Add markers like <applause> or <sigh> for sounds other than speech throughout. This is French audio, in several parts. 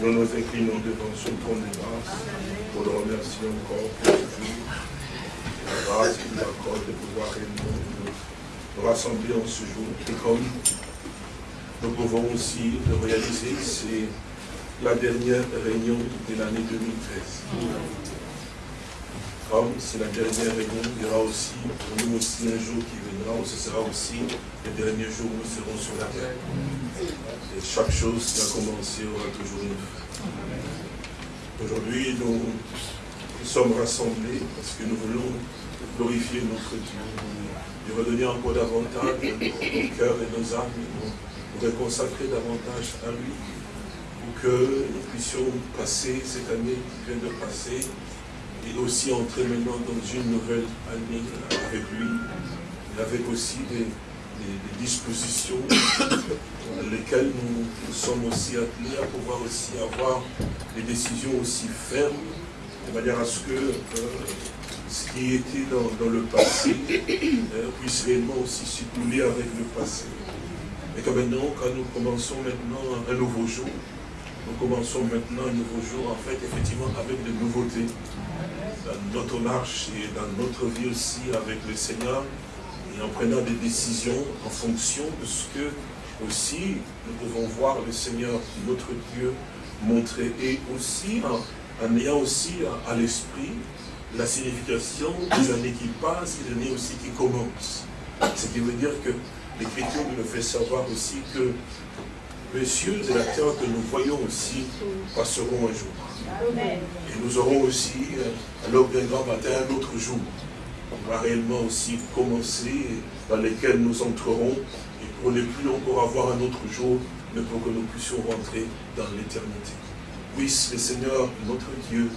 Nous nous inclinons devant ce trône de grâce pour le remercier encore pour ce jour. La grâce qu'il nous accorde de pouvoir nous, nous rassembler en ce jour. Et comme nous pouvons aussi le réaliser, c'est la dernière réunion de l'année 2013 c'est la dernière réunion, il y aura aussi pour nous aussi un jour qui viendra ce sera aussi le dernier jour où nous serons sur la terre. Et chaque chose qui a commencé aura toujours une. Aujourd'hui, nous, sommes rassemblés parce que nous voulons glorifier notre Dieu, lui redonner encore davantage nos cœurs et nos âmes, nous, nous consacrer davantage à lui, pour que nous puissions passer cette année qui vient de passer et aussi entrer maintenant dans une nouvelle année avec lui, avec aussi des, dispositions dans lesquelles nous, sommes aussi appelés à pouvoir aussi avoir des décisions aussi fermes, de manière à ce que euh, ce qui était dans, le passé euh, puisse réellement aussi circuler avec le passé. Et que maintenant, quand nous commençons maintenant un nouveau jour, nous commençons maintenant un nouveau jour, en fait, effectivement, avec des nouveautés dans notre marche et dans notre vie aussi avec le Seigneur et en prenant des décisions en fonction de ce que aussi nous pouvons voir le Seigneur, notre Dieu, montrer et aussi en, ayant aussi à, l'esprit la signification des années qui passent et des années aussi qui commencent. Ce qui veut dire que l'Écriture nous fait savoir aussi que les cieux et la terre que nous voyons aussi passeront un jour. Et nous aurons aussi, à l'aube d'un grand matin, un autre jour. On va réellement aussi commencer, dans lesquels nous entrerons, et pour ne plus encore avoir un autre jour, mais pour que nous puissions rentrer dans l'éternité. Puisse le Seigneur, notre Dieu,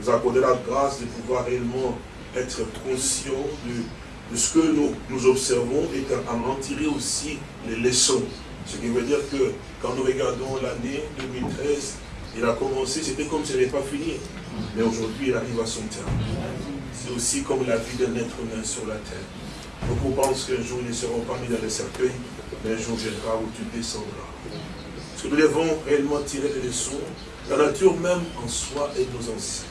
nous accorder la grâce de pouvoir réellement être conscient de, ce que nous, observons et en tirer aussi les leçons ce qui veut dire que quand nous regardons l'année 2013, il a commencé, c'était comme si n'avait pas fini. Mais aujourd'hui, il arrive à son terme. C'est aussi comme la vie d'un être humain sur la terre. Beaucoup pensent qu'un jour, ils ne seront pas mis dans le cercueil, mais un jour viendra où tu descendras. Parce que nous devons réellement tirer des leçons. La nature même en soi est nos anciens.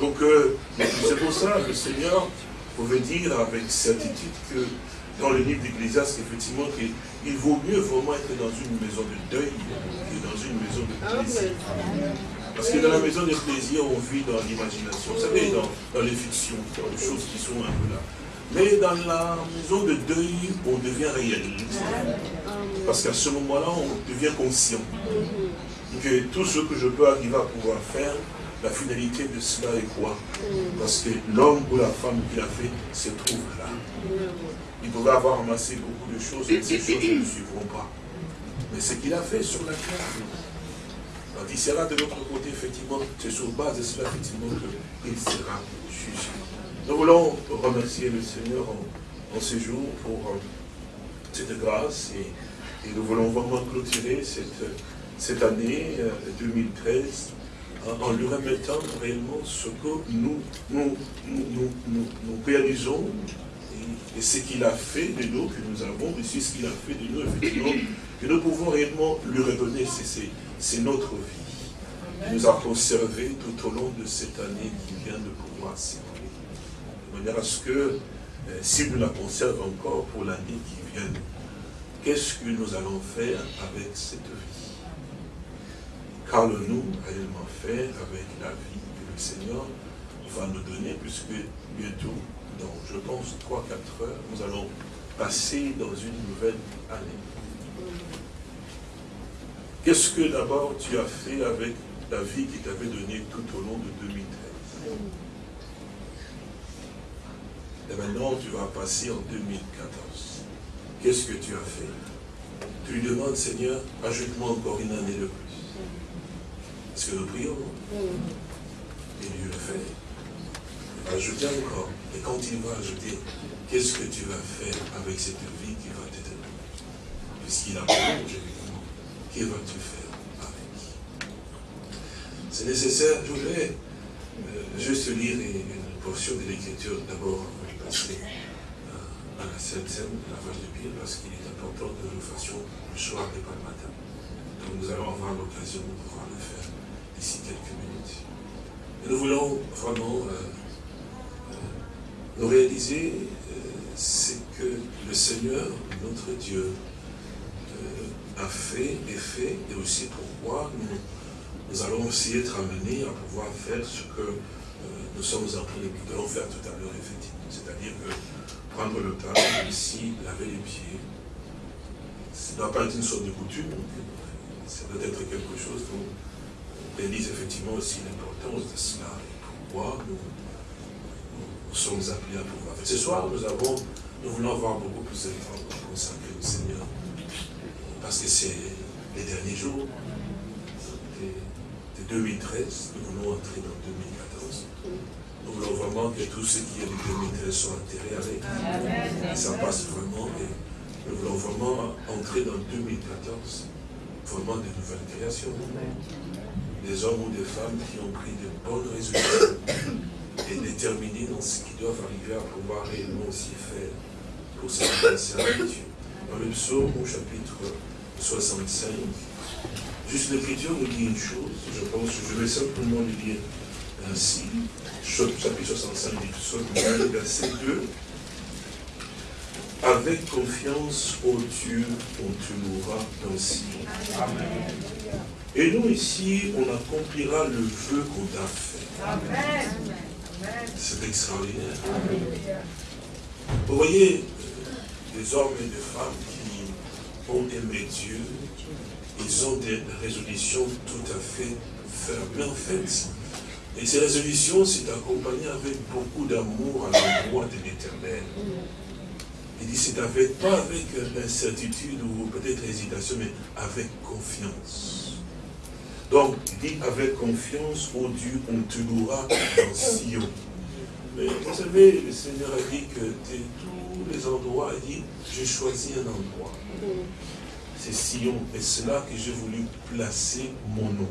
Donc, euh, c'est pour ça que le Seigneur pouvait dire avec certitude que dans le livre d'Ecclésias, effectivement, qu'il vaut mieux vraiment être dans une maison de deuil que dans une maison de plaisir. Parce que dans la maison de plaisir, on vit dans l'imagination. Vous savez, dans, les fictions, dans les choses qui sont un peu là. Mais dans la maison de deuil, on devient réaliste. Parce qu'à ce moment-là, on devient conscient. Que tout ce que je peux arriver à pouvoir faire, la finalité de cela est quoi? Parce que l'homme ou la femme qui l'a fait se trouve là. Il pouvait avoir amassé beaucoup de choses, mais ces choses ne suivront pas. Mais ce qu'il a fait sur la terre, il sera de l'autre côté, effectivement, c'est sur base de cela, effectivement, qu'il sera jugé. Nous voulons remercier le Seigneur en, ce jour pour euh, cette grâce et, nous voulons vraiment clôturer cette, cette année 2013 euh, en lui remettant réellement ce que nous, nous, nous, nous réalisons et ce qu'il a fait de nous, que nous avons reçu ce qu'il a fait de nous, effectivement, que nous pouvons réellement lui redonner, c'est notre vie. Il nous a conservé tout au long de cette année qui vient de pouvoir s'écouler. De manière à ce que, euh, s'il nous la conserve encore pour l'année qui vient, qu'est-ce que nous allons faire avec cette vie? Qu'allons-nous réellement faire avec la vie que le Seigneur va nous donner, puisque bientôt donc, je pense, 3-4 heures, nous allons passer dans une nouvelle année. Qu'est-ce que d'abord tu as fait avec la vie qui t'avait donnée tout au long de 2013 Et maintenant, tu vas passer en 2014. Qu'est-ce que tu as fait? Tu lui demandes, Seigneur, ajoute-moi encore une année de plus. Est-ce que nous prions? Et Dieu le fait. Ajouter encore. Et quand il va ajouter, qu'est-ce que tu vas faire avec cette vie qui va te donner Puisqu'il a prolongé que vas-tu faire avec? C'est nécessaire, je voudrais euh, juste lire une portion de l'écriture d'abord avant de passer euh, à la Sainte Seine, la vache de Bible, parce qu'il est important que nous fassions le soir et pas le matin. Donc nous allons avoir l'occasion de pouvoir le faire d'ici quelques minutes. Et nous voulons vraiment euh, nous réaliser ce que le Seigneur, notre Dieu, a fait et fait, et aussi pourquoi nous, allons aussi être amenés à pouvoir faire ce que nous sommes en train de faire tout à l'heure, effectivement. C'est-à-dire que prendre le temps, ici, laver les pieds, ça ne doit pas être une sorte de coutume, ça doit être quelque chose dont réalise effectivement aussi l'importance de cela et pourquoi nous, sommes appelés à pouvoir faire. Ce soir, nous avons, nous voulons avoir beaucoup plus de temps pour consacrer au Seigneur, parce que c'est les derniers jours de 2013, nous voulons entrer dans 2014. Nous voulons vraiment que tout ce qui est de 2013 soit enterré avec. Et ça passe vraiment. Et nous voulons vraiment entrer dans 2014, vraiment de nouvelles créations. Des hommes ou des femmes qui ont pris de bonnes résolutions et déterminés dans ce qu'ils doivent arriver à pouvoir réellement aussi faire pour ce qui concerne Dieu. Dans le psaume au chapitre 65, juste l'écriture nous dit une chose, je pense, je vais simplement lui dire ainsi, chapitre 65 du verset 2, avec confiance au Dieu, on te louera dans Sion. Amen. Et nous ici, on accomplira le vœu qu'on a fait. Amen. C'est extraordinaire. Vous voyez, euh, des hommes et des femmes ont aimé Dieu, ils ont des résolutions tout à fait fermes. Mais en fait, et ces résolutions, c'est accompagné avec beaucoup d'amour à l'endroit de l'éternel. Il dit, c'est avec, pas avec l'incertitude ou peut-être hésitation, mais avec confiance. Donc, il dit, avec confiance, ô Dieu, on te louera dans Sion. Mais vous savez, le Seigneur a dit que de tous les endroits, il dit, j'ai choisi un endroit. C'est Sion. Et c'est là que j'ai voulu placer mon nom.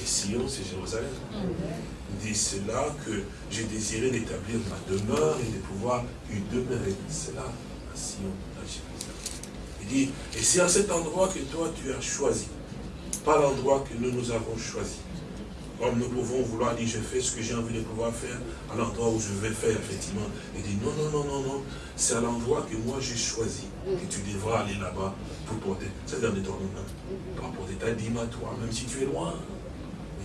Et Sion, c'est Jérusalem. Dit, c'est là que j'ai désiré d'établir ma demeure et de pouvoir y demeurer. C'est là, à Sion, à Jérusalem. Il dit, et c'est à cet endroit que toi tu as choisi, pas l'endroit que nous nous avons choisi. Comme nous pouvons vouloir dire, je fais ce que j'ai envie de pouvoir faire à l'endroit où je vais faire, effectivement. Il dit, non, non, non, non, non, c'est à l'endroit que moi j'ai choisi, que tu devras aller là-bas pour porter. C'est dans ton nom, pour porter ta dîme à toi, même si tu es loin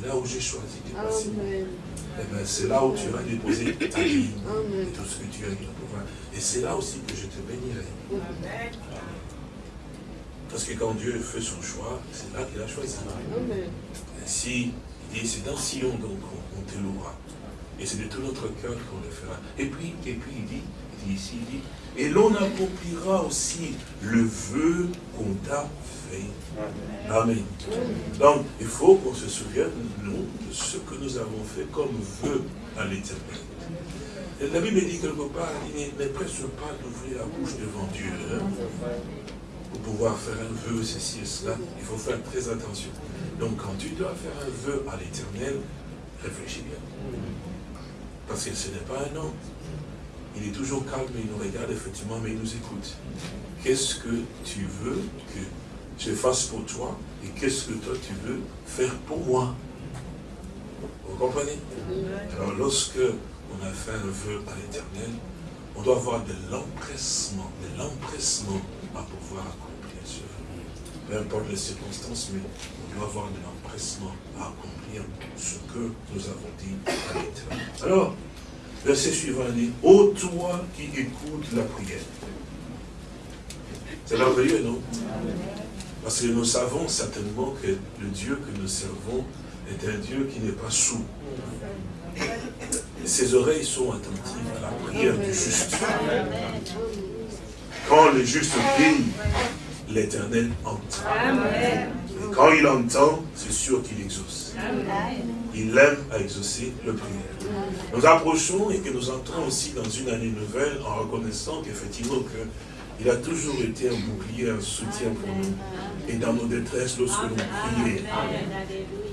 là où j'ai choisi de passer, eh ben, c'est là où tu vas déposer ta vie et tout ce que tu as. Et c'est là aussi que je te bénirai. Parce que quand Dieu fait son choix, c'est là qu'il a choisi. Ainsi, il dit, c'est dans Sion donc on, te louera. Et c'est de tout notre cœur qu'on le fera. Et puis, et puis il dit, il dit ici, il dit, et l'on accomplira aussi le vœu qu'on t'a Amen. Donc, il faut qu'on se souvienne, nous, de ce que nous avons fait comme vœu à l'éternel. La Bible dit quelque part, il ne presse pas d'ouvrir la bouche devant Dieu. Hein. pour pouvoir faire un vœu, ceci et cela, il faut faire très attention. Donc, quand tu dois faire un vœu à l'éternel, réfléchis bien. Parce que ce n'est pas un homme. Il est toujours calme, il nous regarde effectivement, mais il nous écoute. Qu'est-ce que tu veux que je fasse pour toi et qu'est-ce que toi tu veux faire pour moi? Vous comprenez? Alors lorsque on a fait un vœu à l'éternel, on doit avoir de l'empressement, de l'empressement à pouvoir accomplir. Peu importe les circonstances, mais on doit avoir de l'empressement à accomplir ce que nous avons dit à l'éternel. Alors, verset suivant dit, ô toi qui écoutes la prière. C'est merveilleux, non? Parce que nous savons certainement que le Dieu que nous servons est un Dieu qui n'est pas sourd. ses oreilles sont attentives à la prière du juste. Quand le juste prie, l'éternel entend. Et quand il entend, c'est sûr qu'il exauce. Il aime à exaucer le prière. Nous approchons et que nous entrons aussi dans une année nouvelle en reconnaissant qu'effectivement que il a toujours été un bouclier, un soutien pour nous. Et dans nos détresses, lorsque nous prions,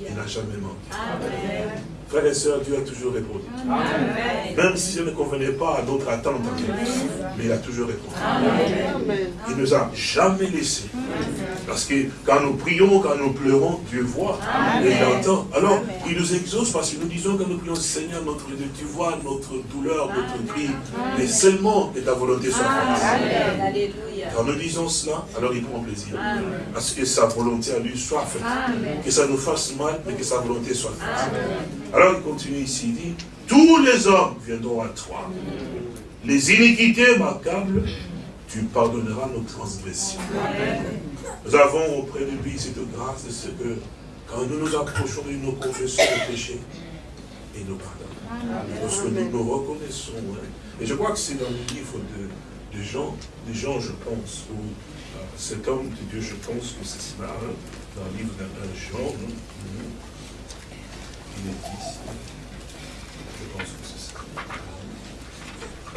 il n'a jamais manqué. Frères et sœurs, Dieu a toujours répondu. Même si ce ne convenait pas à notre attente, mais il a toujours répondu. Il ne nous a jamais laissé. Parce que quand nous prions, quand nous pleurons, Dieu voit et il entend. Alors, il nous exauce parce que nous disons quand nous prions, Seigneur, notre Dieu, tu vois notre douleur, notre cri, mais seulement que ta volonté soit faite. Quand nous disons cela, alors il prend plaisir. Parce que sa volonté à lui soit faite. Que ça nous fasse mal, mais que sa volonté soit faite. Alors il continue ici, il dit, tous les hommes viendront à toi. Les iniquités m'accablent, tu pardonneras nos transgressions. Nous avons auprès de lui cette grâce de ce que quand nous nous approchons de nos confessions de péché, il nous pardonne. Lorsque nous nous reconnaissons. Hein. Et je crois que c'est dans le livre de, des gens, des gens, je pense, où euh, cet homme de Dieu, je pense que c'est cela, hein, dans le livre d'un Jean, il est ici. Je pense que c'est ça.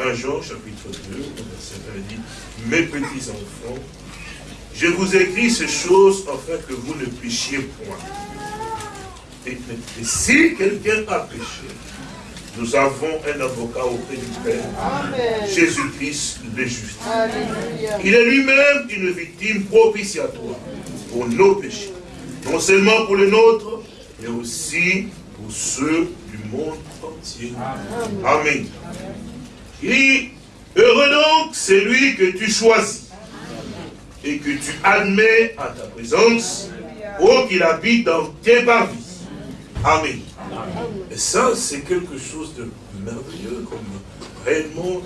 Un Jean, chapitre 2, verset 1, dit, Mes petits enfants, je vous écris ces choses afin que vous ne péchiez point. et si quelqu'un a péché, nous avons un avocat auprès du Père, Jésus-Christ le juste. Il est lui-même une victime propitiatoire pour nos péchés. Non seulement pour les nôtres, mais aussi pour ceux du monde entier. Amen. Il dit, heureux donc celui que tu choisis et que tu admets à ta présence, pour qu'il habite dans tes parvis. Amen. Ça, c'est quelque chose de merveilleux, comme réellement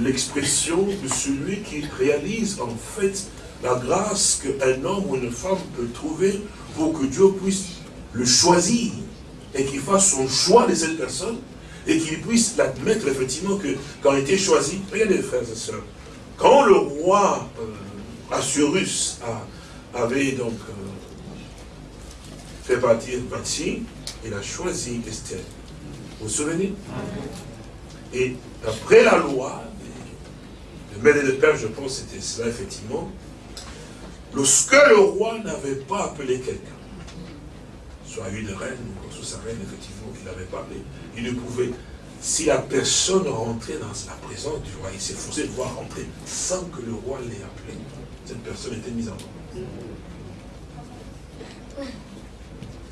l'expression de celui qui réalise en fait la grâce qu'un homme ou une femme peut trouver pour que Dieu puisse le choisir et qu'il fasse son choix de cette personne et qu'il puisse l'admettre effectivement que quand il était choisi, regardez frères et sœurs, quand le roi euh, Assurus avait donc euh, fait partir Bati, il a choisi Esther. Vous vous souvenez? Et après la loi, le maître et le père, je pense c'était cela effectivement, lorsque le roi n'avait pas appelé quelqu'un, soit une reine ou soit sa reine, effectivement, qu'il avait parlé, il ne pouvait, si la personne rentrait dans la présence du roi, il s'efforçait de voir rentrer sans que le roi l'ait appelé, cette personne était mise en mort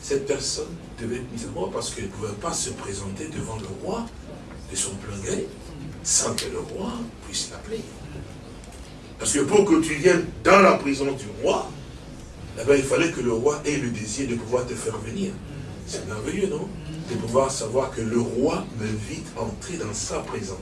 cette personne devait être parce qu'elle ne pouvait pas se présenter devant le roi de son plein gré sans que le roi puisse l'appeler. Parce que pour que tu viennes dans la prison du roi, il fallait que le roi ait le désir de pouvoir te faire venir. C'est merveilleux, non? De pouvoir savoir que le roi m'invite à entrer dans sa présence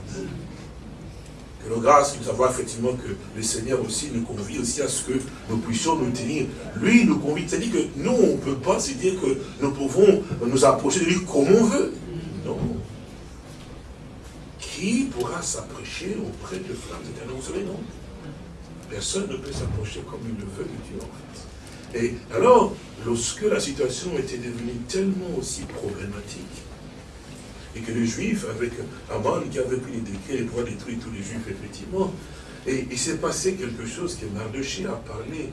que nos grâce nous savoir effectivement que le Seigneur aussi nous convie aussi à ce que nous puissions nous tenir. Lui nous convie, c'est-à-dire que nous, on ne peut pas se dire que nous pouvons nous approcher de lui comme on veut. Non. Qui pourra s'approcher auprès de flammes éternelles Vous savez, non Personne ne peut s'approcher comme il le veut de Dieu, en fait. Et alors, lorsque la situation était devenue tellement aussi problématique, et que les Juifs, avec Aman qui avait pris les décrets pour détruire tous les Juifs, effectivement, et il s'est passé quelque chose que Mardoché a parlé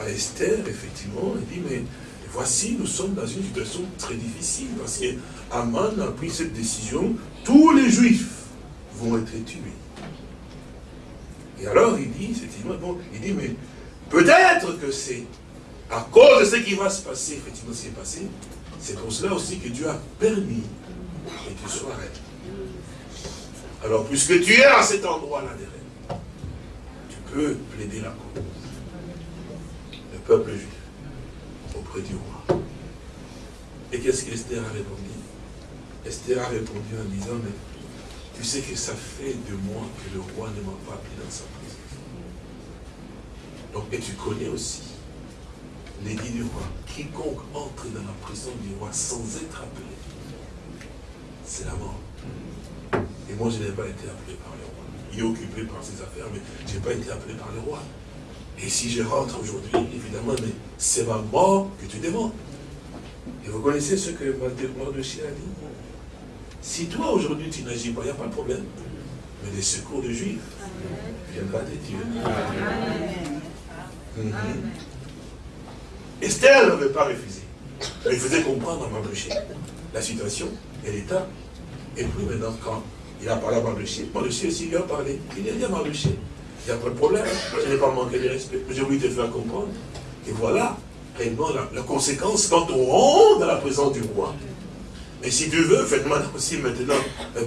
à, Esther, effectivement, il dit, mais voici, nous sommes dans une situation très difficile, parce qu'Aman a pris cette décision, tous les Juifs vont être tués. Et alors il dit, effectivement, bon, il dit, mais peut-être que c'est à cause de ce qui va se passer, effectivement, ce qui est passé, c'est pour cela aussi que Dieu a permis que tu sois reine. Alors, puisque tu es à cet endroit-là des tu peux plaider la cause. Le peuple juif auprès du roi. Et qu'est-ce qu'Esther a répondu? Esther a répondu en disant, mais tu sais que ça fait de moi que le roi ne m'a pas appelé dans sa présence. Donc, et tu connais aussi l'édit du roi. Quiconque entre dans la prison du roi sans être appelé, c'est la mort. Et moi, je n'ai pas été appelé par le roi. Il est occupé par ses affaires, mais je n'ai pas été appelé par le roi. Et si je rentre aujourd'hui, évidemment, mais c'est ma mort que tu demandes. Et vous connaissez ce que Mardoché a dit? Si toi, aujourd'hui, tu n'agis pas, il n'y a pas de problème. Mais les secours de Juifs viendra de Dieu. Amen. Esther n'avait pas refusé. il faisait comprendre à Mardoché la situation et l'état. Et puis maintenant, quand il a parlé à Mardoché, Mardoché aussi lui a parlé. Il a dit à Mardoché, il n'y a pas de problème, je n'ai pas manqué de respect, mais j'ai voulu te faire comprendre. Et voilà, réellement, la, conséquence quand on rentre dans la présence du roi. Mais si tu veux, faites-moi aussi maintenant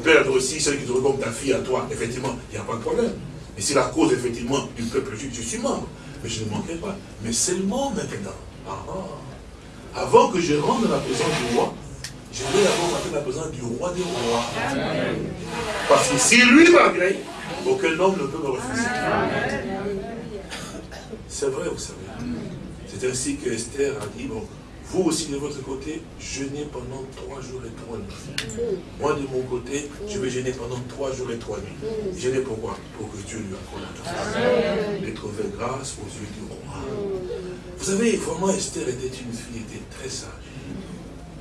perdre aussi celle qui te comme ta fille à toi. Effectivement, il n'y a pas de problème. Et c'est la cause, effectivement, du peuple juif, je suis membre. Mais je ne manquerai pas. Mais seulement maintenant. Ah, ah. avant que je rentre dans la présence du roi, je vais avoir rentrer dans la présence du roi des rois. Parce que si lui m'agrée, aucun homme ne peut me refuser. C'est vrai, vous savez. C'est ainsi que Esther a dit, bon, vous aussi de votre côté, jeûnez pendant trois jours et trois nuits. Moi de mon côté, je vais jeûner pendant trois jours et trois nuits. Jeûner pourquoi Pour que Dieu lui accorde la grâce. Et trouver grâce aux yeux du roi. Vous savez, vraiment Esther était une fille, était très sage.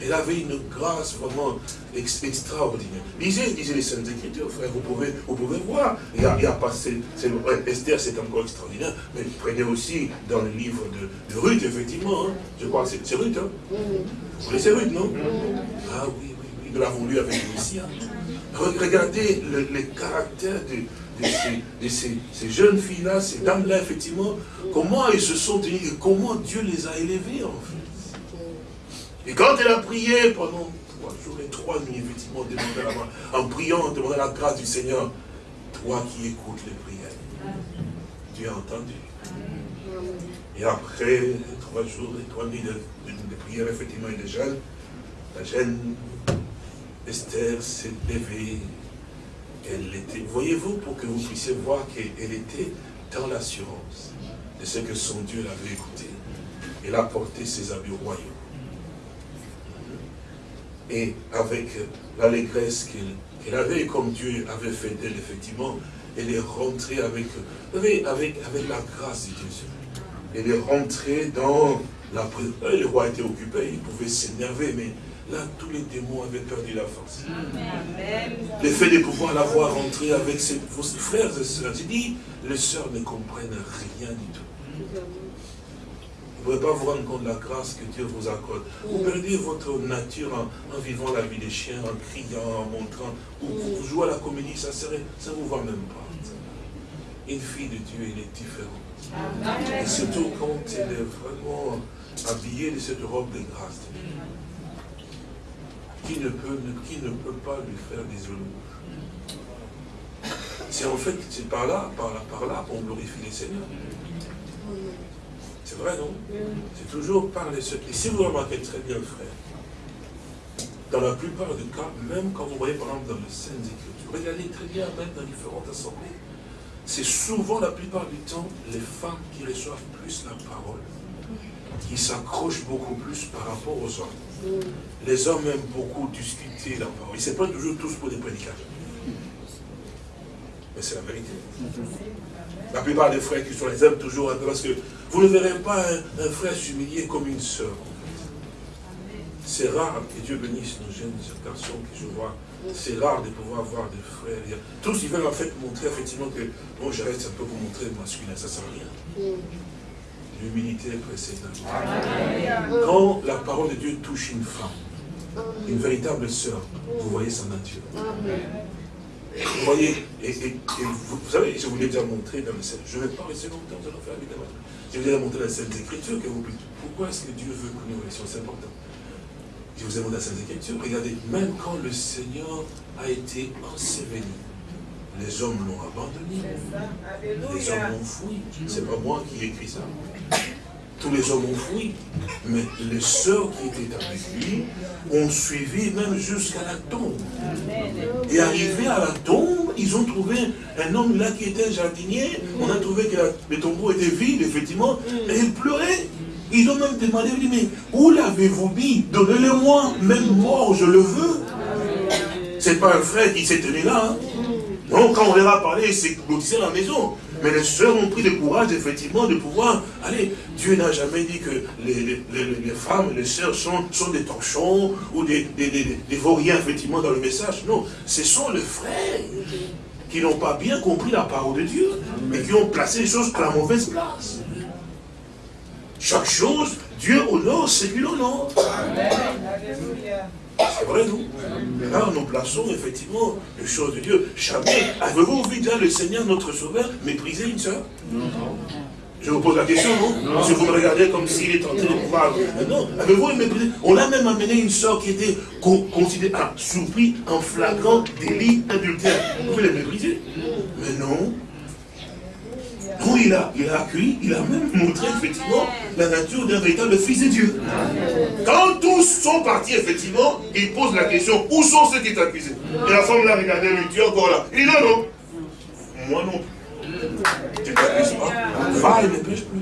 Elle avait une grâce vraiment extraordinaire. Lisez, lisez les Saintes Écritures, frère, vous pouvez, vous pouvez voir. Il y a, il Esther, c'est encore extraordinaire, mais prenez aussi dans le livre de, Ruth, effectivement, hein. je crois que c'est Ruth, hein. Vous connaissez Ruth, non? Ah oui, oui, oui, nous l'avons lu avec aussi. Hein. Regardez le, les caractères de, de, ces, ces, jeunes filles-là, ces dames-là, effectivement, comment elles se sont et comment Dieu les a élevées, en fait. Et quand elle a prié pendant trois jours et trois nuits, effectivement, en priant, demandant la grâce du Seigneur, toi qui écoutes les prières, Dieu a entendu. Et après trois jours et trois nuits de, prière, effectivement, et de jeûne, la jeune Esther s'est levée. Voyez-vous, pour que vous puissiez voir qu'elle était dans l'assurance de ce que son Dieu l'avait écouté. Elle a porté ses habits royaux et avec l'allégresse qu'elle avait, comme Dieu avait fait d'elle, effectivement, elle est rentrée avec, avec, la grâce de Dieu. Elle est rentrée dans la Le roi était occupé, il pouvait s'énerver, mais là, tous les démons avaient perdu la force. Le fait de pouvoir la voir rentrer avec ses, frères et sœurs, j'ai dit, les sœurs ne comprennent rien du tout. Vous ne pouvez pas vous rendre compte de la grâce que Dieu vous accorde. Vous perdez votre nature en, vivant la vie des chiens, en criant, en montrant. Ou vous jouez à la comédie, ça ne ça vous va même pas. Une fille de Dieu, elle est différente. Et surtout quand elle est vraiment habillée de cette robe de grâce. Qui ne peut, qui ne peut pas lui faire des louanges C'est en fait, c'est par là, par là, par là qu'on glorifie les seigneurs. C'est vrai, non? C'est toujours par les secrets. Si vous remarquez très bien, frère, dans la plupart des cas, même quand vous voyez par exemple dans les scènes Écritures, regardez très bien même dans différentes assemblées, c'est souvent la plupart du temps les femmes qui reçoivent plus la parole, qui s'accrochent beaucoup plus par rapport aux hommes. Les hommes aiment beaucoup discuter la parole. Ils ne sont pas toujours tous pour des prédicateurs. Mais c'est la vérité. La plupart des frères qui sont les aiment toujours peu parce que vous ne verrez pas un, frère s'humilier comme une sœur. C'est rare, que Dieu bénisse nos jeunes garçons que je vois. C'est rare de pouvoir voir des frères. Tous, ils veulent en fait montrer effectivement que, bon, je reste un peu pour montrer masculin, ça sert à rien. L'humilité précède Quand la parole de Dieu touche une femme, une véritable sœur, vous voyez sa nature. Vous voyez, et, vous, savez, je vous l'ai déjà montré dans le scènes. Je ne vais pas rester longtemps, dans l'enfer, évidemment. Je vous ai montré la Sainte Écriture que vous Pourquoi est-ce que Dieu veut que nous restions? C'est important. Je vous ai montré la Sainte Écriture. Regardez, même quand le Seigneur a été enseveli, les hommes l'ont abandonné. Les hommes l'ont fui. C'est pas moi qui ai écrit ça. Tous les hommes ont fui. Mais les sœurs qui étaient avec lui ont suivi même jusqu'à la tombe. Et arrivé à la tombe, ils ont trouvé un homme là qui était jardinier. On a trouvé que le tombeau était vide, effectivement. Et il pleurait. Ils ont même demandé, mais où l'avez-vous mis? Donnez-le-moi, même mort, je le veux. C'est pas un frère qui s'est tenu là. Hein. Non, quand on leur a parlé, c'est à la maison. Mais les sœurs ont pris le courage, effectivement, de pouvoir aller. Dieu n'a jamais dit que les, femmes, les sœurs sont, sont des torchons ou des, des, vauriens, effectivement, dans le message. Non, ce sont les frères qui n'ont pas bien compris la parole de Dieu et qui ont placé les choses à la mauvaise place. chaque chose, Dieu honore ce qu'il honore. C'est vrai, non Là, nous plaçons effectivement les choses de Dieu. Jamais, avez-vous vu déjà le Seigneur, notre Sauveur, mépriser une soeur Non. Je vous pose la question, non, Si vous me regardez comme s'il est en train de pouvoir. Non, avez-vous méprisé On a même amené une soeur qui était considérée, ah, surpris en flagrant délit adultère. Vous pouvez les mépriser Mais non. Non, il a, il a accueilli, il a même montré effectivement la nature d'un véritable fils de Dieu. Quand tous sont partis, effectivement, il pose la question, où sont ceux qui t'accusent Et la femme l'a regardé, lui dit encore là. Il dit non, non. Moi non tu ne t'accuses pas. Va et ne pêche plus.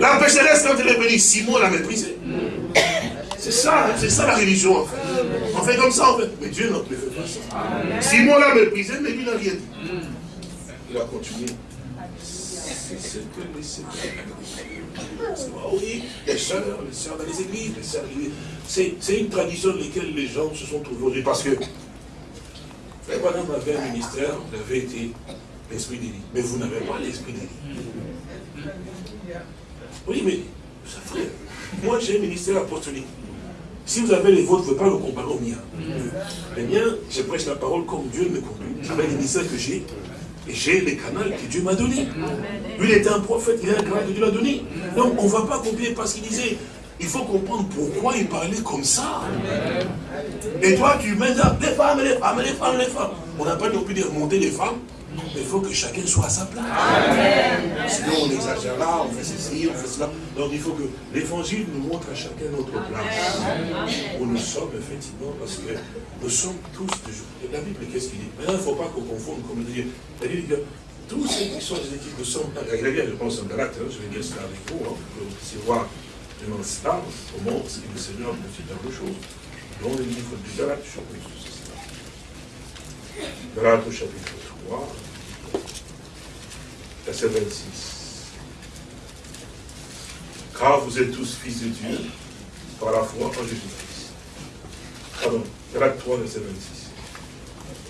La pécheresse, quand elle est venue, Simon l'a méprisé. C'est ça, hein, c'est ça la religion en fait. On fait comme ça en fait. Mais Dieu plus fait ça. Simon l'a méprisé, mais lui n'a rien dit. Il a continué. C'est ce que. Oui, les sœurs, les sœurs dans les églises, les sœurs. C'est une tradition dans laquelle les gens se sont trouvés Parce que Frère Madame avait un ministère, il avait été l'esprit d'élie. Mais vous n'avez pas l'esprit d'élie. Oui, mais, frère, moi j'ai un ministère apostolique. Si vous avez les vôtres, vous ne pouvez pas le comparer au mien. Les miens, je prêche la parole comme Dieu me conduit. Avec les ministères que j'ai, j'ai les canaux que Dieu m'a donnés. Lui, il était un prophète, il a un canal que Dieu l'a donné. Donc, on ne va pas copier parce qu'il disait, il faut comprendre pourquoi il parlait comme ça. Et toi, tu mets les femmes, les femmes, les femmes, les femmes. On n'a pas non plus de remonter les femmes. Mais il faut que chacun soit à sa place. Sinon, on exagère là, on fait ceci, on fait cela. Donc, il faut que l'évangile nous montre à chacun notre place. Où nous sommes, effectivement, parce que nous sommes tous toujours. La Bible, qu'est-ce qu'il dit? Maintenant, il ne faut pas qu'on confonde, comme le dit. La Bible dit que tous ceux qui sont des équipes nous sommes. Regardez bien, je pense en Galate, hein, je vais dire cela avec vous, hein, puissiez voir dans cela, comment ce que le Seigneur fait tant de choses. Dans le livre du Galate, chapitre 6. Galate, chapitre 3 verset 26. Car vous êtes tous fils de Dieu par la foi en Jésus-Christ. Pardon, Galates 3, verset 26.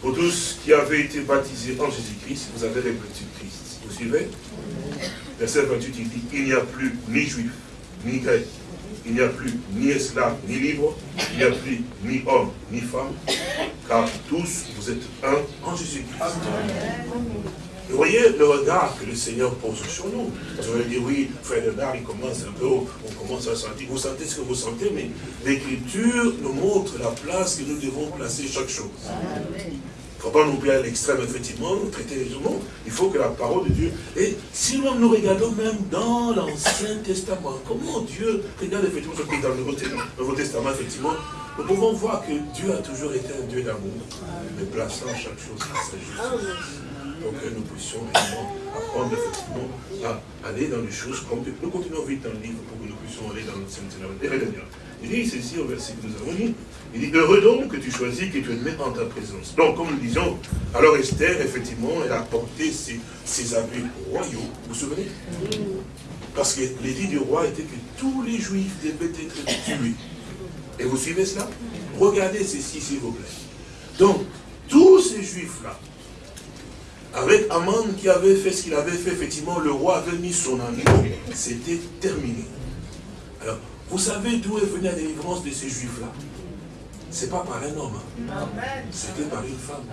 Pour tous qui avaient été baptisés en Jésus-Christ, vous avez revêtu Christ. Vous suivez? Verset 28, il dit, il n'y a plus ni juif, ni grec, il n'y a plus ni esclave, ni libre, il n'y a plus ni homme, ni femme, car tous vous êtes un en Jésus-Christ. Vous voyez le regard que le Seigneur pose sur nous. Vous allez dire, oui, frère Bernard, il commence un peu, on commence à sentir. Vous sentez ce que vous sentez, mais l'Écriture nous montre la place que nous devons placer chaque chose. Il ne faut pas nous à l'extrême, effectivement, traiter les humains. Il faut que la parole de Dieu... Et si nous nous regardons même dans l'Ancien Testament, comment Dieu regarde effectivement ce qui est dans le Nouveau Testament, effectivement, nous pouvons voir que Dieu a toujours été un Dieu d'amour, mais plaçant chaque chose à sa justice pour que nous puissions réellement apprendre effectivement à aller dans les choses comme. Nous continuons vite dans le livre pour que nous puissions aller dans notre sainte Il dit ceci au verset que nous avons lu. Il dit, heureux donc que tu choisis que tu es en ta présence. Donc, comme nous disions, alors Esther, effectivement, elle a porté ses, ses habits royaux. Vous vous souvenez? Parce que l'édit du roi était que tous les juifs devaient être tués. Et vous suivez cela? Regardez ceci, s'il vous plaît. Donc, tous ces juifs-là, avec Aman qui avait fait ce qu'il avait fait, effectivement, le roi avait mis son agneau, c'était terminé. Alors, vous savez d'où est venue la délivrance de ces juifs-là? Ce n'est pas par un homme, hein. c'était par une femme.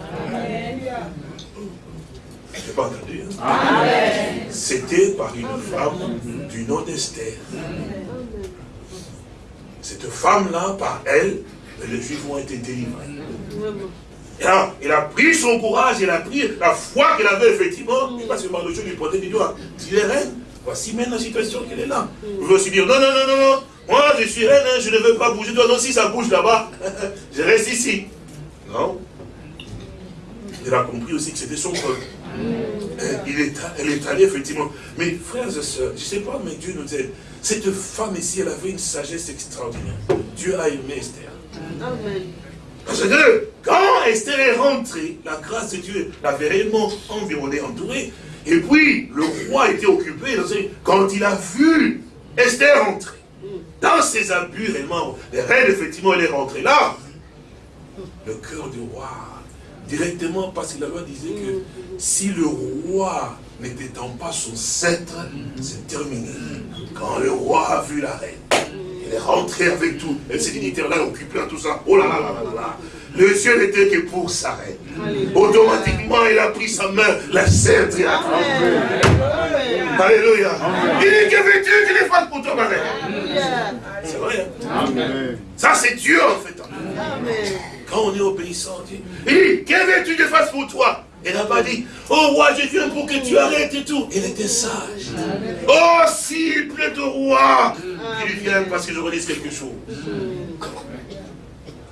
Je n'ai pas entendu. Hein? C'était par une femme du nom d'Esther. Cette femme-là, par elle, les Juifs ont été délivrés. Il a pris son courage, il a pris la foi qu'il avait effectivement. Il passe par le jeu lui pointer du doigt. Tu es reine. Voici maintenant la situation qu'elle est là. Vous veut aussi dire, non, non, non, non, non. Moi, je suis reine, je ne veux pas bouger. Toi, non, si ça bouge là-bas, <laughs> je reste ici. Non. Il a compris aussi que c'était son peuple. Il est, elle est allée, effectivement. Mais frères et sœurs, je ne sais pas, mais Dieu nous aide. Cette femme ici, elle avait une sagesse extraordinaire. Dieu a aimé Esther. Amen. Parce que quand Esther est rentrée, la grâce de Dieu l'avait réellement environnée, entourée. Et puis, le roi était occupé. Quand il a vu Esther rentrer, dans ses abus, réellement, les reines, effectivement, elle est rentrée là. Le cœur du roi, directement, parce que la loi disait que si le roi n'étant pas son sceptre, c'est terminé. Quand le roi a vu la reine, elle est rentrée avec tout. Elle s'est dignitaires-là occupée à tout ça. Oh là là là là là. Le ciel n'était que pour sa reine. Automatiquement, il a pris sa main, la sceptre et a Alléluia. Il dit que veux-tu que les fasse pour toi, ma reine C'est vrai. Hein? Ça, c'est Dieu en fait. Quand on est obéissant, il dit, que veux-tu que je fasse pour toi? Elle n'a pas dit, oh roi, je viens pour que tu arrêtes et tout. Elle était sage. Oh, s'il plaît au roi, qu'il vienne parce que je relise quelque chose. <laughs>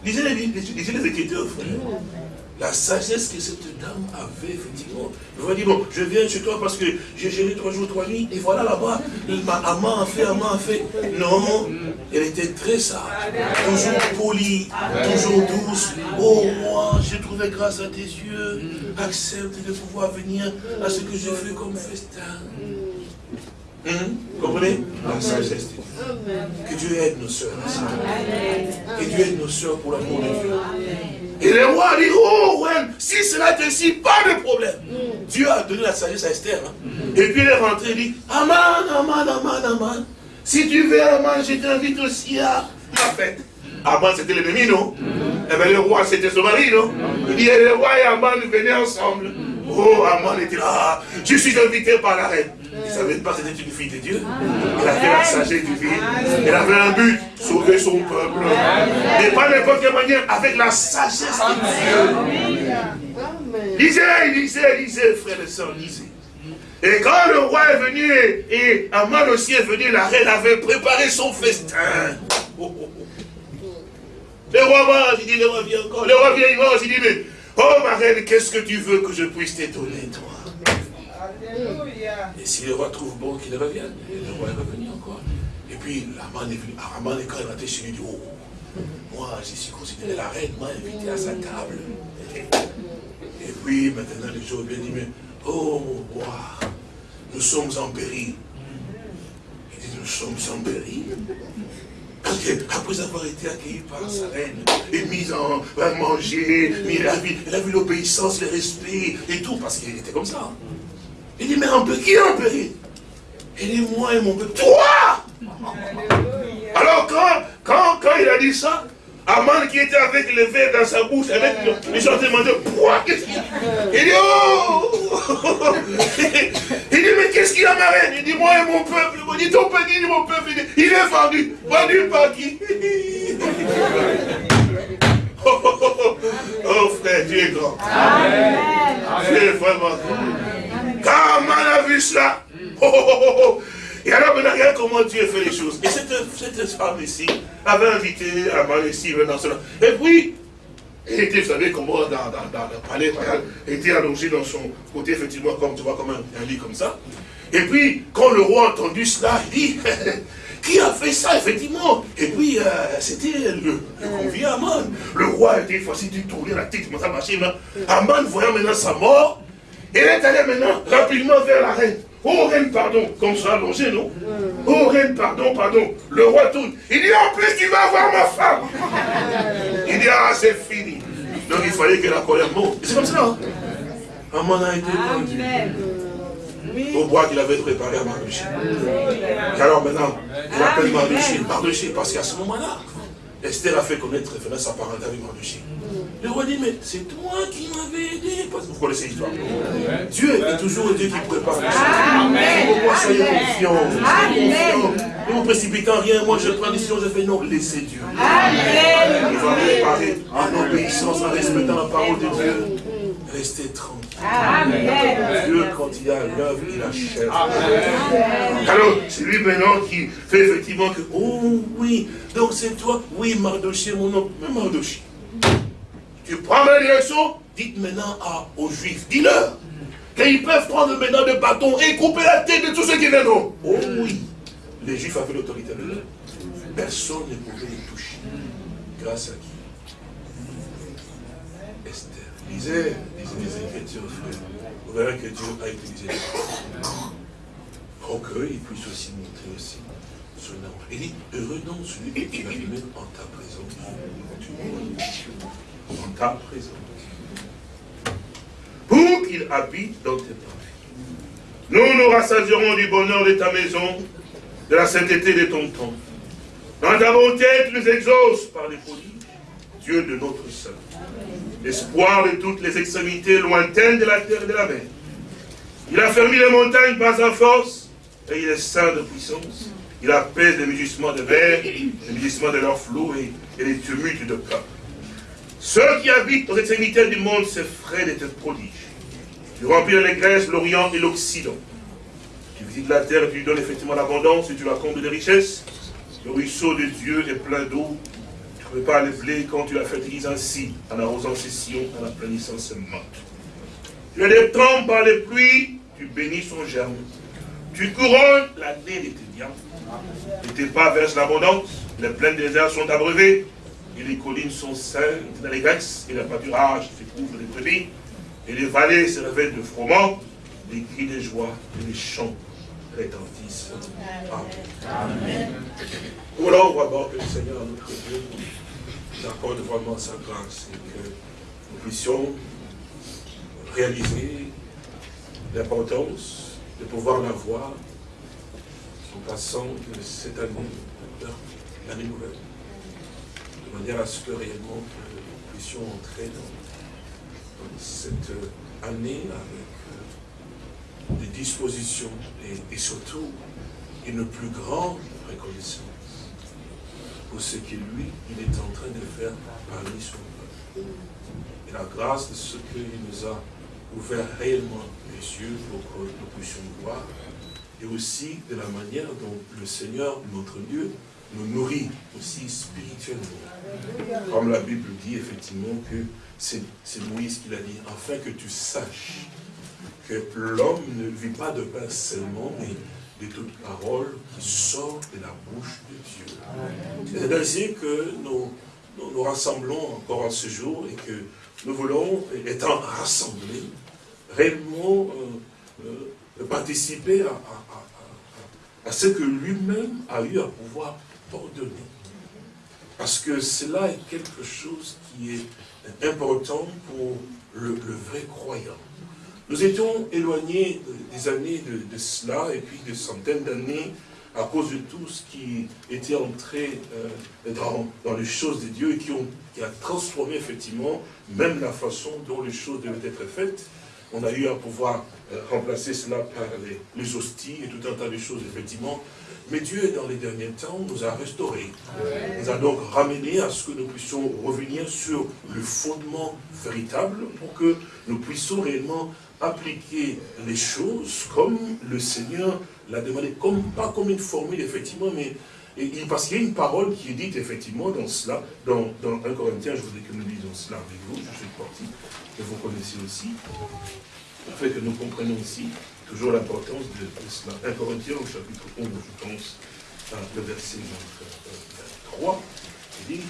Lisez les, lisez les Écritures, frère la sagesse que cette dame avait, effectivement. Je lui dit, bon, je viens chez toi parce que j'ai géré trois jours, trois nuits, et voilà là-bas, Amman a fait, Amman a fait. Non, elle était très sage, toujours polie, toujours douce. Oh, moi, j'ai trouvé grâce à tes yeux, accepte de pouvoir venir à ce que j'ai fait comme festin. Hum? Comprenez? La sagesse de Dieu. Que Dieu aide nos soeurs. Que Dieu aide nos soeurs pour l'amour de Dieu. Et le roi dit, oh ouais, si cela est ainsi, pas de problème. Dieu a donné la sagesse à Esther. Hein. Et puis elle est rentrée et dit, Aman, Aman, Aman, Aman, si tu veux Aman, je t'invite aussi à ma fête. Aman, c'était l'ennemi, non? Eh bien, le roi, c'était son mari, non? Il dit, le roi et Aman venaient ensemble. Oh, Aman était là, je suis invité par la reine. Il ne savait pas que c'était une fille de Dieu. Elle avait la sagesse divine. Elle avait un but, sauver son peuple. Mais pas n'importe quelle manière, avec la sagesse de Dieu. Lisez, lisez, lisez, frères et sœurs, lisez. Et quand le roi est venu, et Aman aussi est venu, la reine avait préparé son festin. Oh, oh, oh. Le roi va, il dit, le roi vient encore. Le roi vient, il va, il dit, mais, oh ma reine, qu'est-ce que tu veux que je puisse t'étonner, toi? Et si le roi trouve bon qu'il revienne, le roi est revenu encore. Et puis, Aman est venu. Aman est quand il rentré chez lui, il dit, oh, moi, je suis considéré la reine, m'a invité à sa table. Et puis, maintenant, les gens viennent dire, mais, oh, mon roi, nous sommes en péril. Il dit, nous sommes en péril parce qu'après avoir été accueilli par sa reine, et mis en à manger, il a vu l'obéissance, le respect et tout, parce qu'il était comme ça. Il dit, mais un peu, qui est en péril Il dit, moi et mon peuple. Toi Alors quand, quand, quand il a dit ça, Aman qui était avec le verre dans sa bouche, avec les gens demandaient, pourquoi? Qu'est-ce qu'il Il dit, oh <laughs> Il dit, mais qu'est-ce qu'il a ma reine? Il dit, moi et mon peuple. Il dit, ton petit, mon peuple, il, est vendu. Vendu par qui? <laughs> Oh, oh, oh, oh, frère, Dieu est grand. Amen. Dieu est vraiment grand. Quand on a vu cela, oh, oh, oh, et alors maintenant, regarde comment Dieu fait les choses. Et cette, cette femme ici avait invité Aman ici, dans cela. Et puis, elle était, vous savez comment, dans, dans, dans le palais royal, elle était allongée dans son côté, effectivement, comme tu vois, comme un, lit comme ça. Et puis, quand le roi a entendu cela, il dit, <laughs> qui a fait ça, effectivement? Et puis, euh, c'était le, le convié Aman. Le roi était facile de tourner la tête, comme ça, machin. Aman, voyant maintenant sa mort, il est allé maintenant rapidement vers la reine. Oh reine, pardon, comme ça allongé, non Oh reine, pardon, pardon. Le roi tourne. Il dit, en plus, tu vas voir ma femme. <laughs> Il dit, ah, c'est fini. Donc il fallait que la colère monte. C'est comme ça. Hein? Aman a été vendu. Au bois qu'il avait préparé à Mardoché. Alors maintenant, il appelle Mardoché. Mardoché, parce qu'à ce moment-là, Esther a fait connaître référence à parenté avec Mardoché. Le roi dit, mais c'est toi qui m'avais aidé. Parce que vous connaissez l'histoire. Dieu est toujours Dieu qui prépare les choses. Amen. Pourquoi soyez confiants? Ne vous précipitez en rien. Moi, je prends décision, je fais non. Laissez Dieu. Amen. Il va préparer en obéissance, en respectant la parole de Dieu. Restez tranquille. Amen. Dieu, quand il a l'œuvre, il achève. Amen. Alors, c'est lui maintenant qui fait effectivement que, oh oui, donc c'est toi, oui, Mardoché, mon nom, mais Mardoché. Tu prends ma direction, dites maintenant aux Juifs, dis-leur qu'ils peuvent prendre maintenant de bâton et couper la tête de tous ceux qui viendront. Oh oui, les Juifs avaient l'autorité de l'heure. Personne ne pouvait les toucher. Grâce à qui? Esther. Lisez, lisez les Écritures, frère. Vous verrez que Dieu a utilisé les pour qu'il puisse aussi montrer aussi son amour. Il dit, heureux donc celui qui va venir en ta présence en ta présence. Pour qu'il habite dans tes parents. Nous nous rassasierons du bonheur de ta maison, de la sainteté de ton temple. Dans ta bonté, tu nous exauces par les prodiges, Dieu de notre salut. Espoir de toutes les extrémités lointaines de la terre et de la mer. Il a fermé les montagnes par sa force, et il est saint de puissance. Il apaise les mugissements de mer, les mugissements de leur flot et, les tumultes de cœur. Ceux qui habitent aux extrémités du monde s'effraient de tes prodiges. Tu remplis l'allégresse l'Orient et l'Occident. Tu visites la terre et tu lui donnes effectivement l'abondance et tu la combles de richesses. Le ruisseau de Dieu est plein d'eau. Pas les blé quand tu la fertilises ainsi, en arrosant ses sillons, en aplanissant ses mottes. Tu as des temps par les pluies, tu bénis son germe. Tu couronnes l'année de tes biens. Et tes pas versent l'abondance. Les plaines des airs sont abreuvées. Et les collines sont saines dans les grecs. Et la pâturage se couvre de brebis. Et les vallées se révèlent de froment. Les cris de joie et les chants rétentissent. Amen. Amen. Voilà, on va voir que le Seigneur, notre Dieu, nous accorde vraiment sa grâce et que nous puissions réaliser l'importance de pouvoir la voir en passant de cette année vers l'année nouvelle, de manière à ce que réellement nous puissions entrer dans, cette année avec euh, des dispositions et, surtout une plus grande reconnaissance pour ce que lui, il est en train de faire parmi son peuple. Et la grâce de ce qu'il nous a ouvert réellement les yeux pour que nous puissions voir, et aussi de la manière dont le Seigneur, notre Dieu, nous nourrit aussi spirituellement. Comme la Bible dit effectivement que c'est Moïse qui l'a dit, afin que tu saches que l'homme ne vit pas de pain seulement, mais de toute parole qui sort de la bouche de Dieu. C'est ainsi que nous, nous, rassemblons encore à ce jour et que nous voulons, étant rassemblés, réellement euh, euh, participer à, à ce que lui-même a eu à pouvoir ordonner. Parce que cela est quelque chose qui est important pour le, vrai croyant. Nous étions éloignés des années de, cela, et puis des centaines d'années, à cause de tout ce qui était entré euh, dans, les choses de Dieu et qui, ont, qui a transformé effectivement même la façon dont les choses devaient être faites. On a eu à pouvoir euh, remplacer cela par les, les, hosties et tout un tas de choses, effectivement. Mais Dieu, dans les derniers temps, nous a restaurés. Nous a donc ramené à ce que nous puissions revenir sur le fondement véritable pour que nous puissions réellement appliquer les choses comme le Seigneur l'a demandé, comme, pas comme une formule, effectivement, mais parce qu'il y a une parole qui est dite effectivement dans cela, dans, dans 1 Corinthiens, je voudrais que nous lisions cela avec vous, je suis parti, que vous connaissez aussi afin que nous comprenions aussi toujours l'importance de, cela. 1 Corinthiens, au chapitre 11, je pense, le verset 3, il dit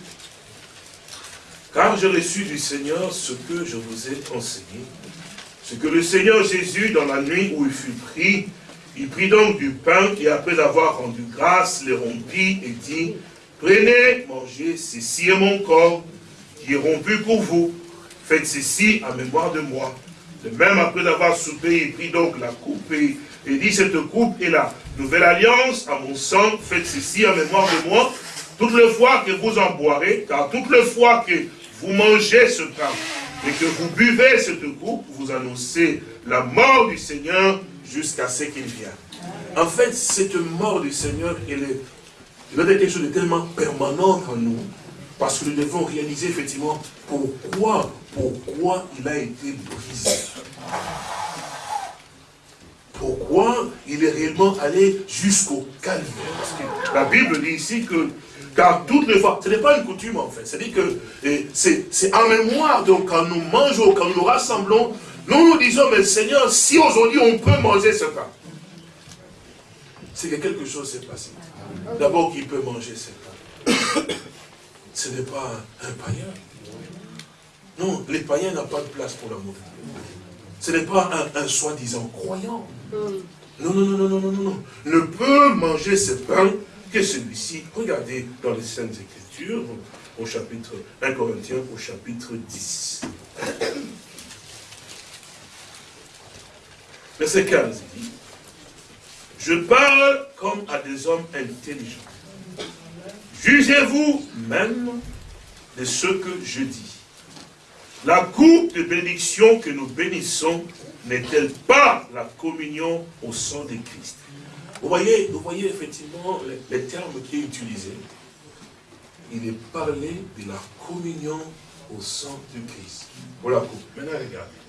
Car j'ai reçu du Seigneur ce que je vous ai enseigné, ce que le Seigneur Jésus, dans la nuit où il fut pris, il prit donc du pain et après avoir rendu grâce, le rompit et dit, Prenez, mangez, ceci est mon corps qui est rompu pour vous. Faites ceci en mémoire de moi. De même, après avoir soupé, il prit donc la coupe et, dit, cette coupe est la nouvelle alliance à mon sang, faites ceci en mémoire de moi, toutes les fois que vous en boirez, car toutes les fois que vous mangez ce pain et que vous buvez cette coupe, vous annoncez la mort du Seigneur jusqu'à ce qu'il vienne. En fait, cette mort du Seigneur, elle est, elle est quelque chose de tellement permanent en nous, parce que nous devons réaliser effectivement pourquoi, pourquoi il a été brisé. Pourquoi il est réellement allé jusqu'au calvaire. la Bible dit ici que, car toutes les fois, ce n'est pas une coutume en fait, c'est-à-dire que c'est en mémoire, donc quand nous mangeons, quand nous nous rassemblons, nous nous disons, mais Seigneur, si aujourd'hui on peut manger ce pain, c'est que quelque chose s'est passé. D'abord qu'il peut manger ce pain ce n'est pas un, païen. Non, les païens n'ont pas de place pour l'amour. Ce n'est pas un, soi-disant croyant. Non, non, non, non, non, non, non. Ne peut manger ce pain que celui-ci. Regardez dans les Saintes Écritures, au chapitre 1 Corinthiens, au chapitre 10. Verset 15, il dit, Je parle comme à des hommes intelligents. Jugez-vous même de ce que je dis. La coupe de bénédiction que nous bénissons n'est-elle pas la communion au sang de Christ? Vous voyez, vous voyez effectivement les, termes qui est utilisé. Il est parlé de la communion au sang de Christ. Voilà. Maintenant, regardez.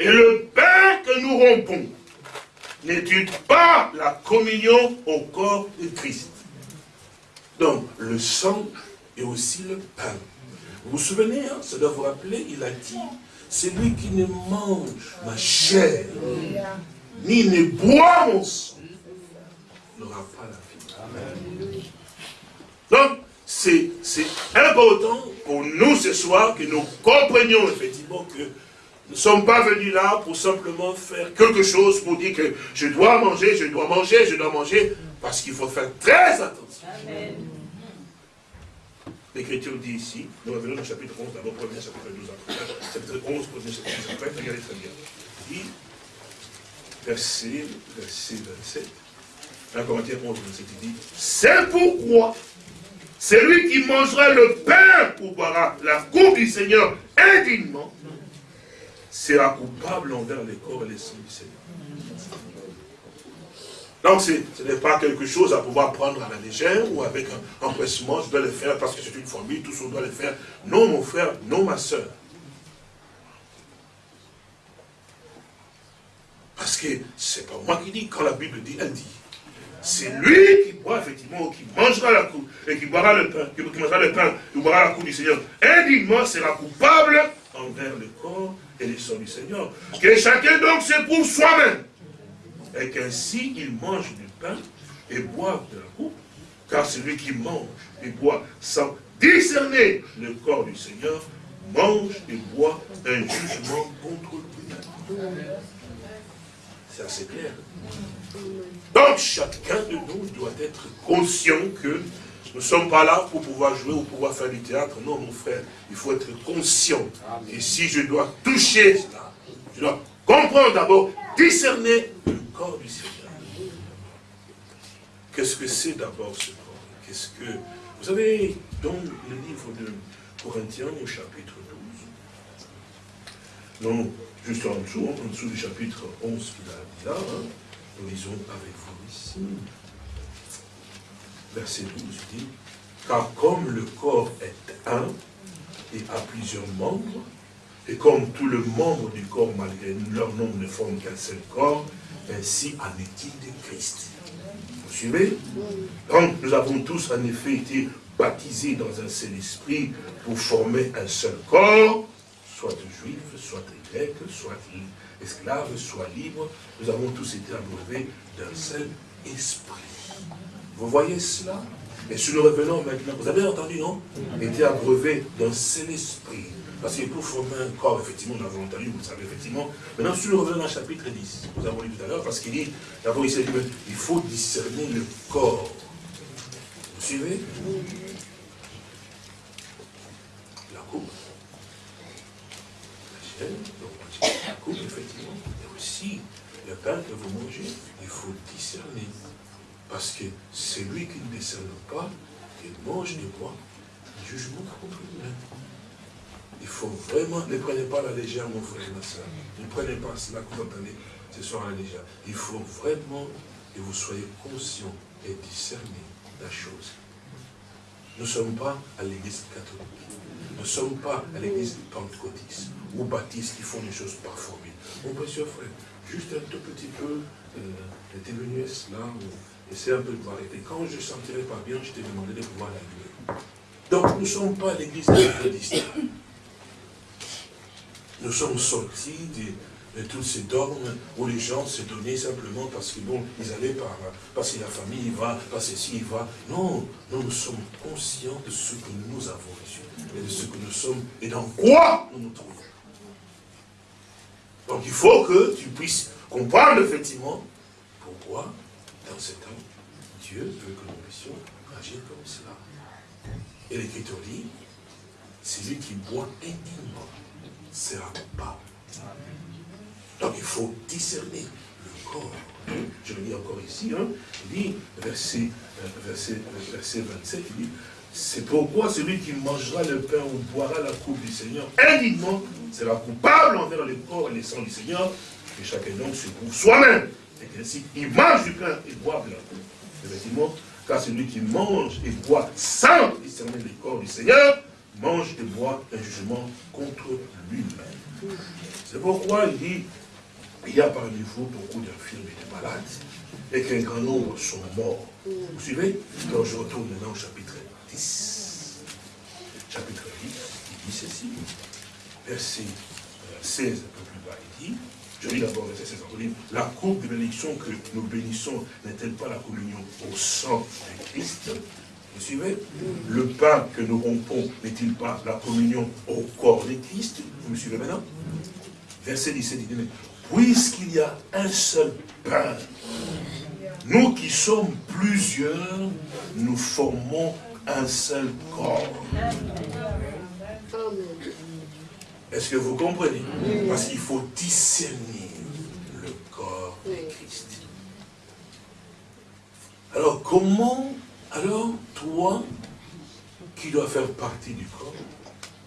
Et le pain que nous rompons n'est-il pas la communion au corps de Christ Donc, le sang et aussi le pain. Vous vous souvenez, hein, ça doit vous rappeler, il a dit, celui qui ne mange ma chair, ni ne boit mon sang, n'aura pas la vie. Donc, c'est important pour nous ce soir que nous comprenions effectivement que nous ne sommes pas venus là pour simplement faire quelque chose pour dire que je dois manger, je dois manger, je dois manger, parce qu'il faut faire très attention. L'Écriture dit ici, nous revenons au chapitre 11, d'abord premier chapitre 12 après, chapitre 11, premier chapitre 12 après, regardez très bien. Il dit, verset, verset 27, 1 Corinthiens 11, 27, il dit, c'est pourquoi celui qui mangera le pain ou boira la coupe du Seigneur indignement sera coupable envers les corps et les sangs du Seigneur. Donc ce n'est pas quelque chose à pouvoir prendre à la légère ou avec un empressement, je dois le faire parce que c'est une famille, tous on doit le faire. Non mon frère, non ma soeur. Parce que c'est pas moi qui dis, quand la Bible dit, elle dit. C'est lui qui boit effectivement, qui mangera la coupe, et qui boira le pain, qui mangera le pain, qui boira la coupe du Seigneur. Indignement sera coupable envers le corps et les sangs du Seigneur. Que chacun donc s'éprouve soi-même et qu'ainsi il mange du pain et boit de la coupe, car celui qui mange et boit sans discerner le corps du Seigneur, mange et boit un jugement contre lui. C'est assez clair. Donc chacun de nous doit être conscient que nous ne sommes pas là pour pouvoir jouer ou pouvoir faire du théâtre. Non, mon frère, il faut être conscient. Et si je dois toucher cela, je dois comprendre d'abord, discerner corps du Seigneur. Qu'est-ce que c'est d'abord ce corps? Qu'est-ce que... Vous savez, dans le livre de Corinthiens, au chapitre 12, non, juste en dessous, en dessous du chapitre 11 qu'il a dit là, hein, lisons avec vous ici, verset 12 dit, car comme le corps est un et a plusieurs membres, et comme tout le membre du corps, malgré leur nombre, ne forme qu'un seul corps, ainsi en est-il de Christ. Vous suivez? Donc nous avons tous en effet été baptisés dans un seul esprit pour former un seul corps, soit juif, soit grec, soit esclave, soit libre. Nous avons tous été abreuvés d'un seul esprit. Vous voyez cela? Et si nous revenons maintenant, vous avez entendu, non? Été abreuvé d'un seul esprit. Parce que pour former un corps, effectivement, on a volontaire, vous le savez, effectivement. Maintenant, si nous revenons dans le chapitre 10, nous avons lu tout à l'heure, parce qu'il dit, d'abord, il dit, il faut discerner le corps. Vous suivez? La coupe. Coupe, effectivement. Et aussi, le pain que vous mangez, il faut discerner. Parce que celui qui ne discerne pas, il mange de quoi? Jugement contre lui-même. Il faut vraiment, ne prenez pas la légère, mon frère et ma soeur. Ne prenez pas cela que vous entendez ce soir à la légère. Il faut vraiment que vous soyez conscient et discerner la chose. Nous ne sommes pas à l'église catholique. Nous ne sommes pas à l'église pentecôtiste ou baptiste qui font des choses par formule. Mon précieux frère, juste un tout petit peu euh, de venu cela, essaie un peu de voir. Et quand je ne sentirai pas bien, je t'ai demandé de pouvoir l'allumer. Donc nous ne sommes pas l'église pentecôtiste. Nous sommes sortis de, tous ces dogmes où les gens se donnaient simplement parce que bon, ils allaient par, parce que la famille va, parce que ceci va. Non, nous, nous sommes conscients de ce que nous avons reçu et de ce que nous sommes et dans quoi nous nous trouvons. Donc il faut que tu puisses comprendre effectivement pourquoi dans ce temps, Dieu veut que nous puissions agir comme cela. Et l'Écriture dit, c'est lui qui boit intimement sera pas. Donc il faut discerner le corps je le lis encore ici, hein, il dit, verset, verset, verset 27, il dit, c'est pourquoi celui qui mangera le pain ou boira la coupe du Seigneur indignement sera coupable envers le corps et les sangs du Seigneur, et chacun donc se prouve soi-même. Et ainsi, il mange du pain et boit de la coupe. Effectivement, car celui qui mange et boit sans discerner le corps du Seigneur, mange et boit un jugement contre lui-même. C'est pourquoi il dit, il y a parmi vous beaucoup d'infirmes et de malades, et qu'un grand nombre sont morts. Vous suivez? Donc je retourne maintenant au chapitre 10. Chapitre 10, il dit ceci. Verset 16, un peu plus bas, il dit, je lis d'abord verset 16, la coupe de bénédiction que nous bénissons n'est-elle pas la communion au sang de Christ? Vous suivez? Le pain que nous rompons n'est-il pas la communion au corps de Christ? Vous me suivez maintenant? Verset 17, il dit, puisqu'il y a un seul pain, nous qui sommes plusieurs, nous formons un seul corps. Est-ce que vous comprenez? Parce qu'il faut discerner le corps de Christ. Alors comment, alors toi, qui dois faire partie du corps,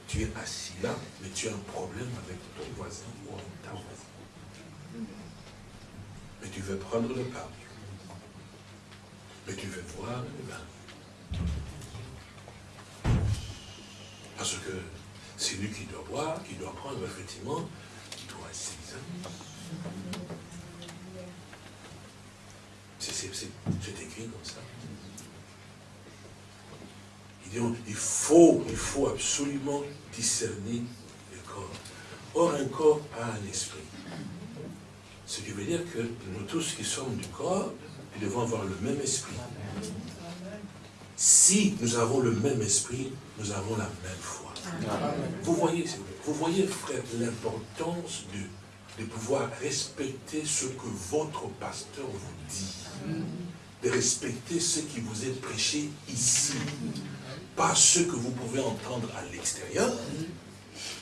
tu es assis là, mais tu as un problème avec ton voisin ou ta voisine? Mais tu veux prendre le pain. Mais tu veux voir le bain. Parce que c'est lui qui doit boire, qui doit prendre, effectivement, qui doit s'examiner. C'est écrit comme ça. Il, faut, il faut absolument discerner le corps. Or, un corps a un esprit. Ce qui veut dire que nous tous qui sommes du corps, nous devons avoir le même esprit. Si nous avons le même esprit, nous avons la même foi. Vous voyez, vous voyez, frère, l'importance de, de pouvoir respecter ce que votre pasteur vous dit. De respecter ce qui vous est prêché ici. Pas ce que vous pouvez entendre à l'extérieur,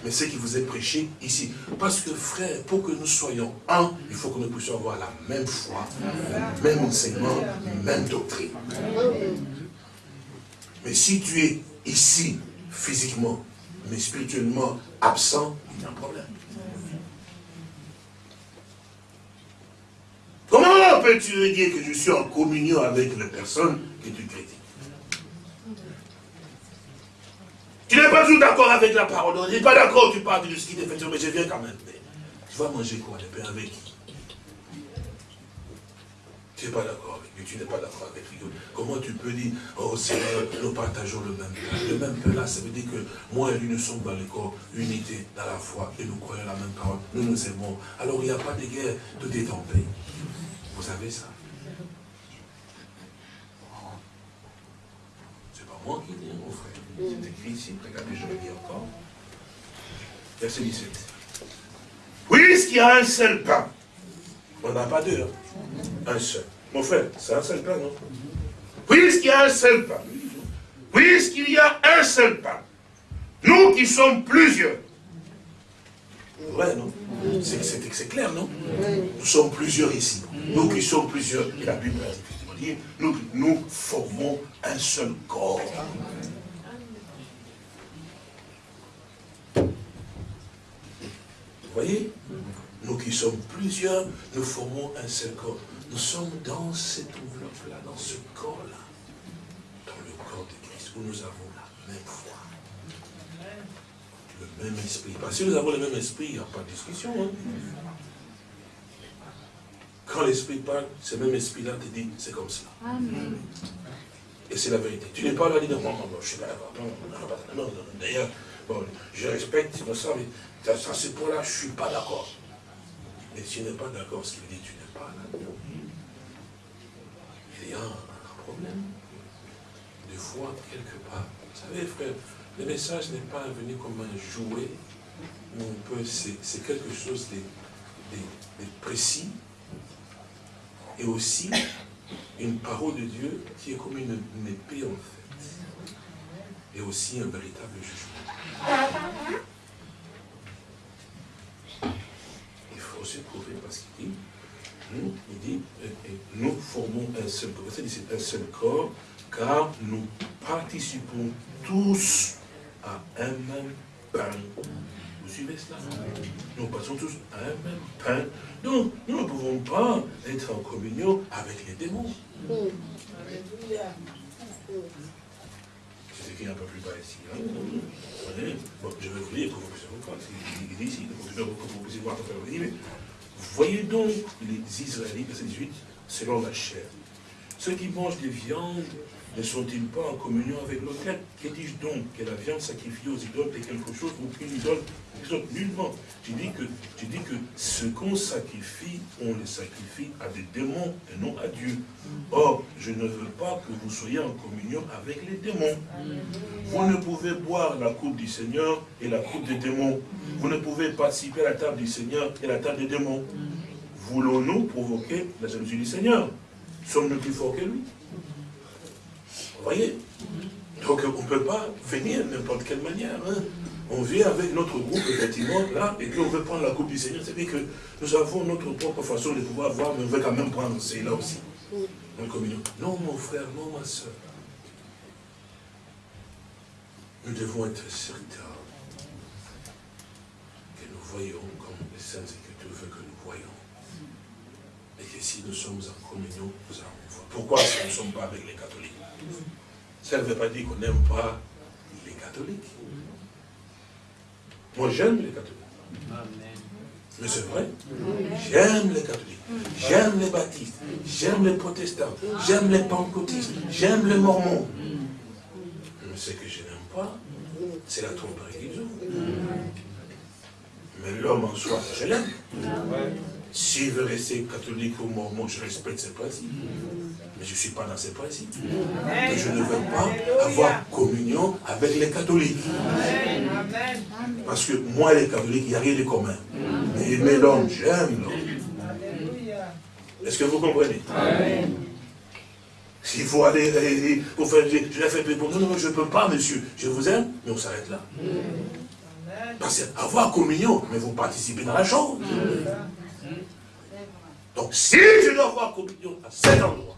mais ce qui vous est prêché ici. Parce que frère, pour que nous soyons un, il faut que nous puissions avoir la même foi, même enseignement, même doctrine. Mais si tu es ici, physiquement, mais spirituellement absent, il y a un problème. Comment peux-tu dire que je suis en communion avec les personnes que tu critiques? Tu n'es pas toujours d'accord avec la parole. Tu n'es pas d'accord, tu parles de ce qui t'est fait, mais je viens quand même. tu vas manger quoi, le pain avec qui? Tu n'es pas d'accord avec lui, tu n'es pas d'accord avec lui. Comment tu peux dire, oh Seigneur, nous partageons le même pain. Le même pain là, ça veut dire que moi et lui, nous sommes dans le corps, unité dans la foi, et nous croyons la même parole, nous nous aimons. Alors il n'y a pas de guerre, tout est en paix. Vous savez ça? C'est pas moi qui dis, mon frère. C'est écrit ici, regardez, je le dis encore. Verset 17. Puisqu'il y a un seul pain, on n'a pas deux, hein. un seul. Mon frère, c'est un seul pain, non Puisqu'il y a un seul pain, puisqu'il y a un seul pain, nous qui sommes plusieurs, Ouais, non. C'est clair, non? Nous sommes plusieurs ici. Nous qui sommes plusieurs, et la Bible a dit, nous, nous formons un seul corps. Vous voyez? Nous qui sommes plusieurs, nous formons un seul corps. Nous sommes dans cette enveloppe-là, dans ce corps-là, dans le corps de Christ, où nous avons la même foi. Le même esprit. Parce que si nous avons le même esprit, il n'y a pas de discussion. Hein. Quand l'esprit parle, ce même esprit-là te dit, c'est comme cela. Et c'est la vérité. Tu n'es pas là dire, non, non, non, je suis là, non, non, non, d'ailleurs, bon, je respecte, ça, mais ça c'est pour là, je ne suis pas d'accord. Mais si tu n'es pas d'accord, ce qu'il dit, tu n'es pas là. Il y a un problème de foi quelque part. Vous savez, frère, le message n'est pas venu comme un jouet, on peut, c'est quelque chose de, précis, et aussi une parole de Dieu qui est comme une, une épée en fait, et aussi un véritable jugement. Prouver parce qu'il dit, Hmm? Il dit, nous formons un seul corps. C'est un seul corps, car nous participons tous à un même pain. Vous suivez cela? Nous passons tous à un même pain. Donc, nous ne pouvons pas être en communion avec les démons. Écrit un peu plus bas ici. Hein? Bon, je vais vous lire pour que vous comprendre. Il dit ici, pour que vous puissiez voir mais Voyez donc les Israélites, verset 18, selon la chair. Ceux qui mangent des viandes ne sont-ils pas en communion avec l'autel Que dis-je donc? Que la viande sacrifiée aux idoles est quelque chose ou qu'une idole Nullement. Tu dis que, tu dis que ce qu'on sacrifie, on le sacrifie à des démons et non à Dieu. Or, je ne veux pas que vous soyez en communion avec les démons. Vous ne pouvez boire la coupe du Seigneur et la coupe des démons. Vous ne pouvez participer à la table du Seigneur et la table des démons. Voulons-nous provoquer la jalousie du Seigneur? Sommes-nous plus forts que lui? Vous voyez Donc on ne peut pas venir n'importe quelle manière. Hein. On vient avec notre groupe, effectivement, là, et puis on veut prendre la coupe du Seigneur. C'est-à-dire que nous avons notre propre façon de pouvoir voir, mais on veut quand même prendre là aussi. Communion. Non, mon frère, non, ma soeur. Nous devons être certains que nous voyons comme les saintes Écritures veulent que nous voyons. Et que si nous sommes en communion, nous allons voir. Pourquoi si nous ne sommes pas avec les catholiques? Ça ne veut pas dire qu'on n'aime pas les catholiques. Moi, j'aime les catholiques. Mais c'est vrai. J'aime les catholiques. J'aime les baptistes. J'aime les protestants. J'aime les pentecôtistes. J'aime les mormons. Mais ce que je n'aime pas, c'est la tromperie qu'ils ont. Mais l'homme en soi, je l'aime. S'il veut rester catholique ou mormon, je respecte ses principes. Mais je ne suis pas dans ces principes. Et je ne veux pas avoir communion avec les catholiques. Parce que moi, les catholiques, il n'y a rien de commun. Mais l'homme, j'aime l'homme. Est-ce que vous comprenez? S'il faut aller pour faire, je l'ai fait pour non, non, je ne peux pas, monsieur. Je vous aime, mais on s'arrête là. Parce qu'avoir communion, mais vous participez dans la chose. Donc, si je dois avoir communion à cet endroit,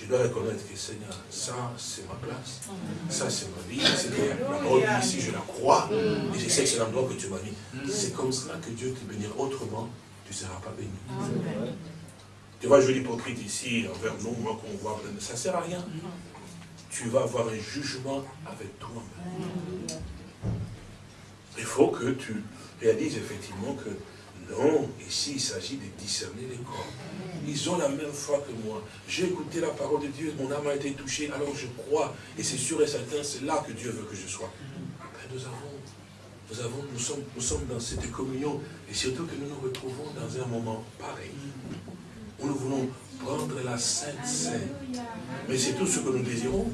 je dois reconnaître que Seigneur, ça c'est ma place, ça c'est ma vie, c'est la ici, je la crois, et je sais que c'est l'endroit que tu m'as mis. C'est comme cela que Dieu te bénira, autrement, tu ne seras pas béni. Tu vois, je l'hypocrite ici, envers nous, moi qu'on voit, ça ne sert à rien. Tu vas avoir un jugement avec toi-même. Il faut que tu réalises effectivement que non, ici il s'agit de discerner les corps. Ils ont la même foi que moi. J'ai écouté la parole de Dieu, mon âme a été touchée, alors je crois. Et c'est sûr et certain, c'est là que Dieu veut que je sois. nous avons, nous avons, nous sommes, nous sommes dans cette communion. Et surtout que nous nous retrouvons dans un moment pareil. Où nous voulons prendre la Sainte Sainte. Mais c'est tout ce que nous désirons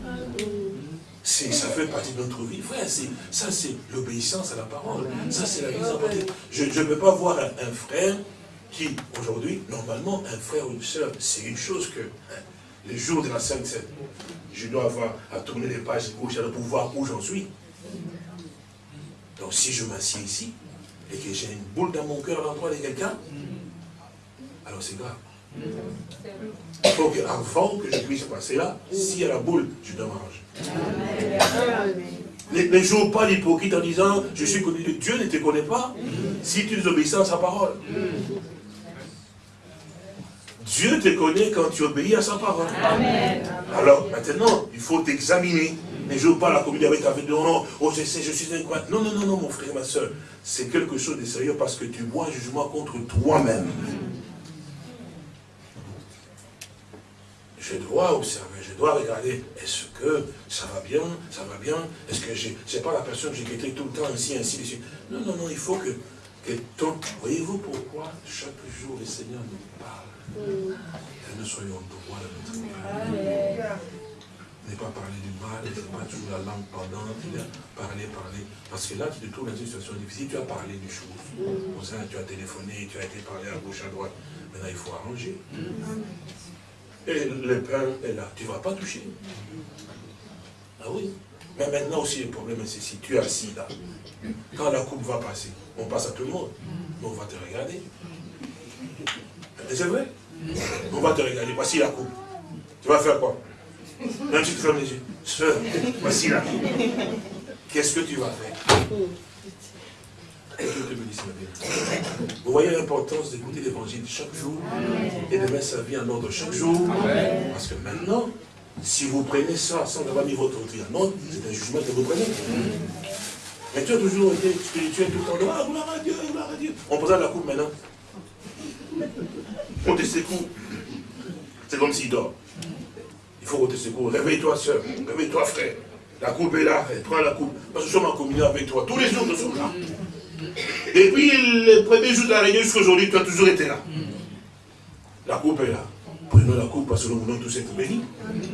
ça fait partie de notre vie. Ça c'est l'obéissance à la parole. Ça c'est la mise en. Je ne peux pas voir un, frère qui, aujourd'hui, normalement, un frère ou une soeur, c'est une chose que, hein, les jours de la Sainte Seine, je dois avoir à tourner les pages gauche pour voir où j'en suis. Donc si je m'assieds ici, et que j'ai une boule dans mon cœur à l'endroit de quelqu'un, alors c'est grave. Il faut qu'avant que je puisse passer là, y a la boule, je dois m'arranger. Ne, joue pas l'hypocrite en disant, je suis connu de Dieu, ne te connaît pas, si tu obéis à sa parole. Dieu te connaît quand tu obéis à sa parole. Alors, maintenant, il faut t'examiner. Ne joue pas la communion avec avec non, non, oh je sais, je suis un quoi. Non, non, non, non, mon frère, ma soeur. C'est quelque chose de sérieux parce que tu bois un jugement contre toi-même. Je dois observer, je dois regarder, est-ce que ça va bien, ça va bien, est-ce que je n'est pas la personne que j'ai quitté tout le temps, ainsi, ainsi, ainsi. Non, non, non, il faut que, que ton... Voyez-vous pourquoi chaque jour le Seigneur nous parle Que nous soyons droits de notre vie. Ne pas parler du mal, ne pas toujours la langue pendante, parler, parler. Parce que là, tu te trouves dans une situation difficile, tu as parlé des choses. Tu as téléphoné, tu as été parlé à gauche, à droite. Maintenant, il faut arranger. Et le pain est là. Tu ne vas pas toucher. Ah oui. Mais maintenant aussi, le problème, c'est si tu es assis là. Quand la coupe va passer, on passe à tout le monde. On va te regarder. C'est vrai. On va te regarder, voici la coupe. Tu vas faire quoi? Même tu fermes les yeux. Sœur, voici la coupe. Qu'est-ce que tu vas faire? Vous voyez l'importance d'écouter l'évangile chaque jour et de mettre sa vie en ordre chaque jour. Parce que maintenant, si vous prenez ça sans avoir mis votre vie en ordre, c'est un jugement que vous prenez. Mais tu as toujours été spirituel tout le temps. Ah, gloire à Dieu, gloire à Dieu. On présente la coupe maintenant. On te secoue. C'est comme s'il dort. Il faut qu'on te secoue. Réveille-toi, soeur. Réveille-toi, frère. La coupe est là. Prends la coupe. Parce que nous sommes en communion avec toi. Tous les jours, nous sommes là. Et puis, le premier jour de la réunion jusqu'à aujourd'hui, tu as toujours été là. La coupe est là. Prenons la coupe parce que nous voulons tous être bénis.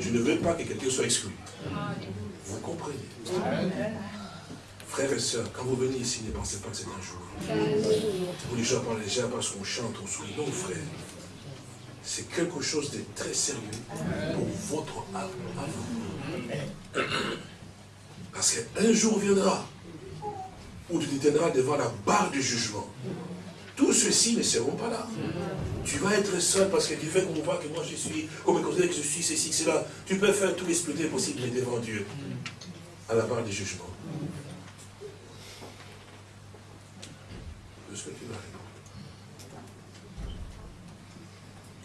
Je ne veux pas que quelqu'un soit exclu. Vous comprenez? Frères et sœurs, quand vous venez ici, ne pensez pas que c'est un jour. Vous les gens parlent légère parce qu'on chante, on sourit. Non, frère. C'est quelque chose de très sérieux pour votre âme à vous. Parce qu'un jour viendra où tu te tiendras devant la barre du jugement. Tous ceux-ci ne seront pas là. Tu vas être seul parce que tu fais qu'on voit que moi je suis, qu'on me considère que je suis ceci, cela. Tu peux faire tout l'exploiter possible devant Dieu. À la barre du jugement. Est-ce que tu vas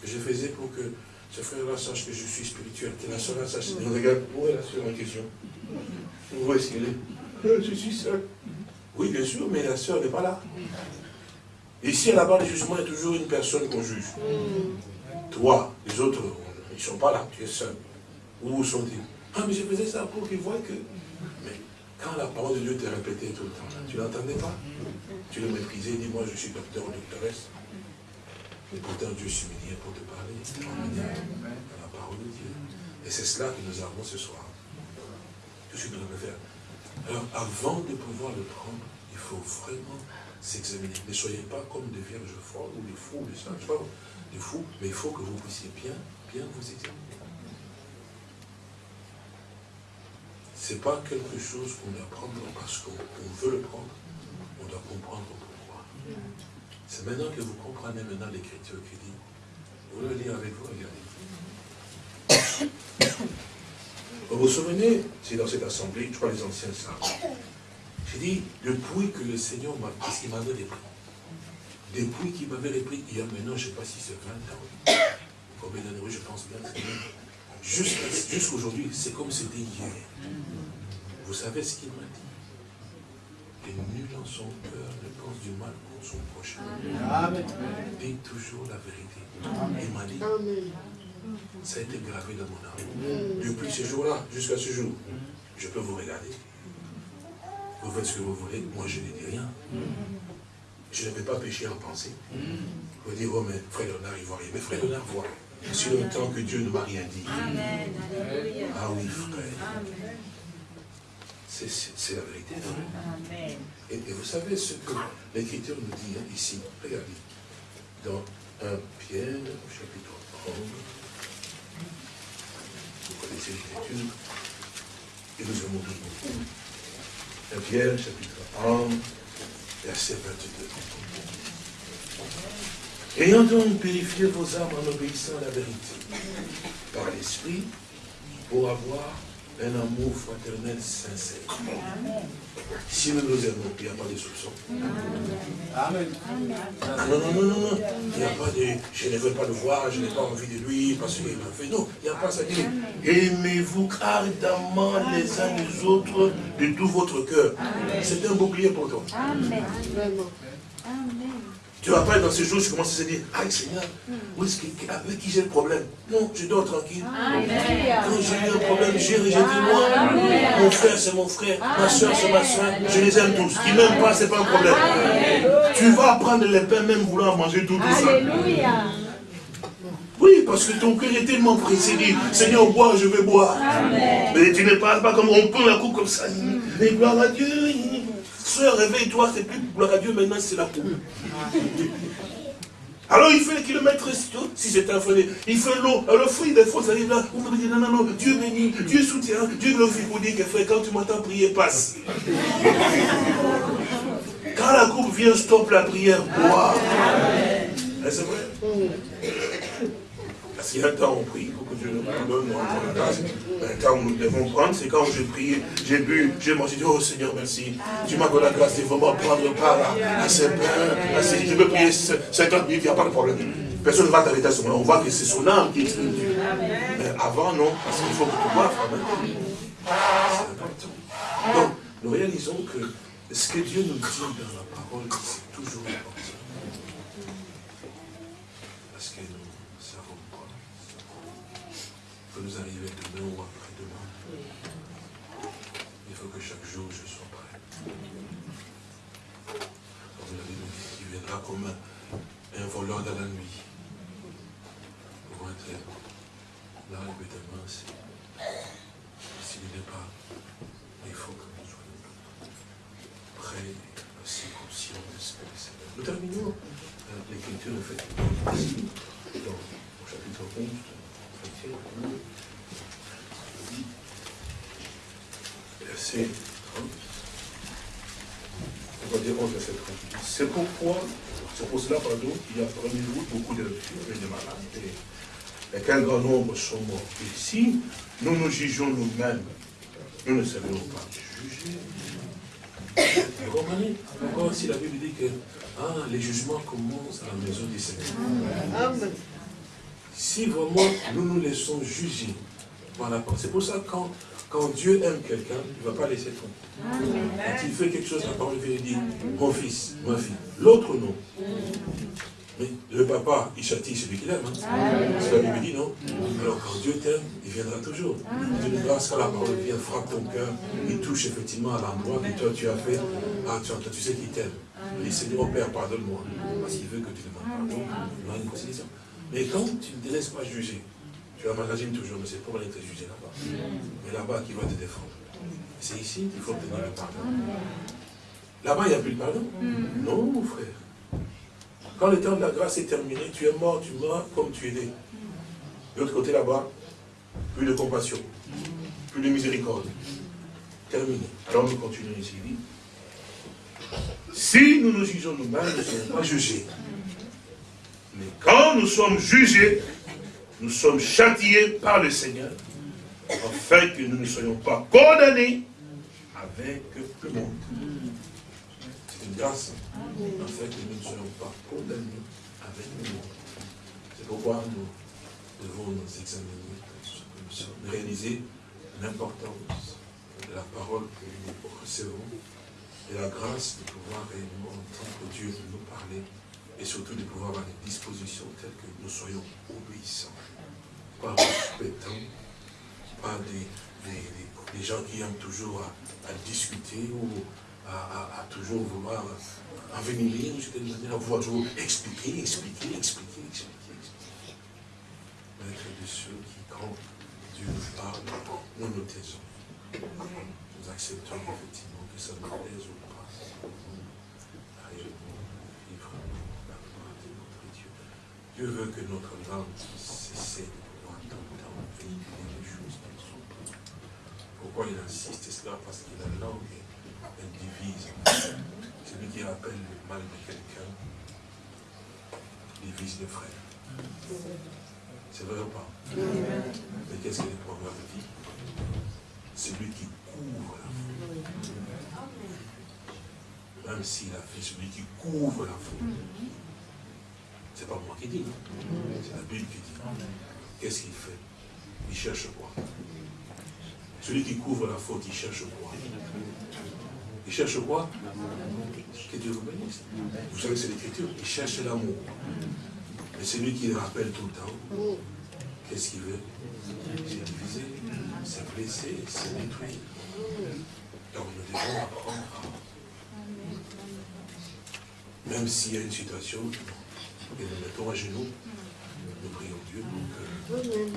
Que je faisais pour que ce frère-là sache que je suis spirituel, que la soeur-là sache. Regarde, où est la soeur en question? Où est-ce qu'elle est? Je suis seul. Oui, bien sûr, mais la sœur n'est pas là. Ici, à la barre du jugement, il y a toujours une personne qu'on juge. Toi, les autres, ils ne sont pas là, tu es seul. Où sont-ils? Ah, mais je faisais ça pour qu'ils voient que... Mais quand la parole de Dieu t'est répétée tout le temps, tu ne l'entendais pas? Tu le méprisais, dis-moi, je suis docteur ou doctoresse. Et pourtant, Dieu s'humiliait pour te parler, dans la parole de Dieu. Et c'est cela que nous avons ce soir. Tout ce que nous devons faire. Alors, avant de pouvoir le prendre, il faut vraiment s'examiner. Ne soyez pas comme des vierges folles ou des fous, des sages, pas des fous, mais il faut que vous puissiez bien, bien vous examiner. Ce n'est pas quelque chose qu'on prendre parce qu'on veut le prendre, on doit comprendre pourquoi. C'est maintenant que vous comprenez maintenant l'écriture qui dit, vous le lire avec vous, regardez. Vous vous souvenez, c'est dans cette assemblée, je crois les anciens savent. J'ai dit, depuis que le Seigneur m'a parce qu'il m'avait repris? Depuis qu'il m'avait repris, il y a maintenant, je ne sais pas si c'est 20 ans, combien d'années, je pense bien, jusqu'à aujourd'hui, c'est comme c'était hier. Vous savez ce qu'il m'a dit? Que nul en son cœur ne pense du mal contre son prochain. Amen. Dit toujours la vérité. Il m'a dit, ça a été gravé dans mon âme. Depuis ce jour-là, jusqu'à ce jour, je peux vous regarder. Vous faites ce que vous voulez, moi je ne dis rien. Je ne vais pas pécher en pensée. Vous dire, oh mais frère Léonard, il voit rien. Mais frère Léonard voit. Si longtemps que Dieu ne m'a rien dit. Amen. Ah oui, frère. C'est la vérité, Amen. Et, vous savez ce que l'Écriture nous dit hein, ici? Regardez. Dans 1 Pierre, chapitre 11 vous connaissez l'écriture, et nous avons beaucoup. Un Pierre, chapitre 1, verset 22. Ayant donc purifié vos âmes en obéissant à la vérité, par l'Esprit, pour avoir un amour fraternel sincère. Si nous nous aimons, il n'y a pas de soupçon. Amen. Non, non, non, non, non. Il n'y a pas de, je ne veux pas le voir, je n'ai pas envie de lui, parce qu'il m'a fait. Non, il n'y a pas ça. Aimez-vous ardemment les uns les autres de tout votre cœur. C'est un bouclier pour toi. Amen. Tu vas pas dans ces jours, tu commences à se dire, ah Seigneur, où est-ce avec qui j'ai le problème? Non, je dors tranquille. Quand j'ai eu un problème, j'ai rejeté moi. Mon frère, c'est mon frère. Ma soeur, c'est ma soeur. Je les aime tous. Qui m'aiment pas, c'est pas un problème. Tu vas prendre les pains, même vouloir manger tout, tout ça. Oui, parce que ton cœur est tellement pressé, dit, Seigneur, bois, je vais boire. Mais tu ne parles pas comme on prend la coupe comme ça. Mais gloire à Dieu. Soeur, réveille-toi, c'est plus gloire à Dieu, maintenant c'est la coupe. Alors il fait les kilomètres, si c'est un frère, il fait l'eau. Alors le fruit des ça arrive là, vous me dites, non, non, non, Dieu bénit, Dieu soutient, Dieu glorifie pour dire que frère, quand tu m'entends prier, passe. Quand la coupe vient, stoppe la prière, bois. C'est vrai? Parce qu'il y a un temps, on prie Dieu nous pardonne, grâce. Nous devons prendre, c'est quand j'ai prié, j'ai bu, j'ai mangé, dit, oh Seigneur, merci. Tu m'as donné la grâce de vraiment prendre part à, ce pain, à ces, je veux prier 50 minutes, il n'y a pas de problème. Personne ne va t'arrêter à ce moment. On voit que c'est son âme qui exprime Dieu. Mais avant, non, parce qu'il faut que tu boives C'est important. Donc, nous réalisons que ce que Dieu nous dit dans la parole, c'est toujours important. Parce que nous ne savons pas. Nous arriver demain ou après-demain. Il faut que chaque jour je sois prêt. Comme la Bible dit, il viendra comme un voleur dans la nuit. Là, évidemment, s'il n'est pas, il faut que nous soyons prêts aussi conscients de ce que le Seigneur. Nous terminons euh, l'écriture, en fait, au chapitre 11 de verset 30. On va dire 11, verset 30. C'est pourquoi, c'est pour cela, pardon, il y a parmi nous beaucoup de lectures et de malades et qu'un grand nombre sont morts. Et si nous nous jugeons nous-mêmes, nous ne savons pas <coughs> juger. Vous comprenez Encore si la Bible dit que ah, les jugements commencent à la maison du Seigneur. Si vraiment nous nous laissons juger par la parole, c'est pour ça que quand, quand Dieu aime quelqu'un, il ne va pas laisser tomber. Quand il fait quelque chose, la parole vient dire, mon fils, ma fille. L'autre non. Mais le papa, il châtie celui qu'il aime. Hein. C'est la Bible dit, non Alors quand Dieu t'aime, il viendra toujours. Dieu nous grâce quand la parole vient, frappe ton cœur, il touche effectivement à l'endroit que toi tu as fait. Ah, tu, tu sais qu'il t'aime. Il dit, Seigneur, Père, pardonne-moi. Parce qu'il veut que tu demandes pardon. Il une conciliation. Mais quand tu ne te laisses pas juger, tu l'imagines toujours, mais c'est pour aller te juger là-bas. Mais là-bas, qui va te défendre? C'est ici qu'il faut obtenir le pardon. Là-bas, il n'y a plus de pardon? Non, mon frère. Quand le temps de la grâce est terminé, tu es mort, tu meurs comme tu es né. De l'autre côté là-bas, plus de compassion, plus de miséricorde. Terminé. Alors nous continuons ici. Si nous nous jugeons nous-mêmes, nous ne sommes pas jugés. Mais quand nous sommes jugés, nous sommes châtiés par le Seigneur, afin que nous ne soyons pas condamnés avec le monde. C'est une grâce afin que nous ne soyons pas condamnés avec le monde. C'est pourquoi nous devons nous examiner, nous réaliser l'importance de la parole que nous recevons et la grâce de pouvoir réellement entendre Dieu nous parler et surtout de pouvoir avoir des dispositions telles que nous soyons obéissants, pas respectants, pas des, gens qui aiment toujours à, à discuter ou à, toujours vouloir envenimer, à vouloir toujours expliquer, expliquer, expliquer, expliquer, expliquer. Être de ceux qui, quand Dieu nous parle, nous nous taisons. Nous acceptons effectivement que ça nous plaise ou pas. Dieu. Veut que notre langue cesse le les choses sont. Pourquoi il insiste cela Parce que la langue elle divise. Celui qui rappelle le mal de quelqu'un divise le frère. C'est vrai ou pas Mais qu'est-ce que les proverbes dit Celui qui couvre la faute. Même s'il a fait celui qui couvre la faute. C'est pas moi qui dis, c'est la Bible qui dit. Qu'est-ce qu'il fait Il cherche quoi? Celui qui couvre la faute, il cherche quoi? Il cherche quoi? Que Dieu vous bénisse. Vous savez, c'est l'écriture. Il cherche l'amour. Mais c'est lui qui le rappelle tout le temps. Qu'est-ce qu'il veut? C'est diviser, c'est blesser, c'est détruire. Donc nous devons apprendre Même s'il y a une situation, et nous mettons à genoux, nous prions Dieu pour que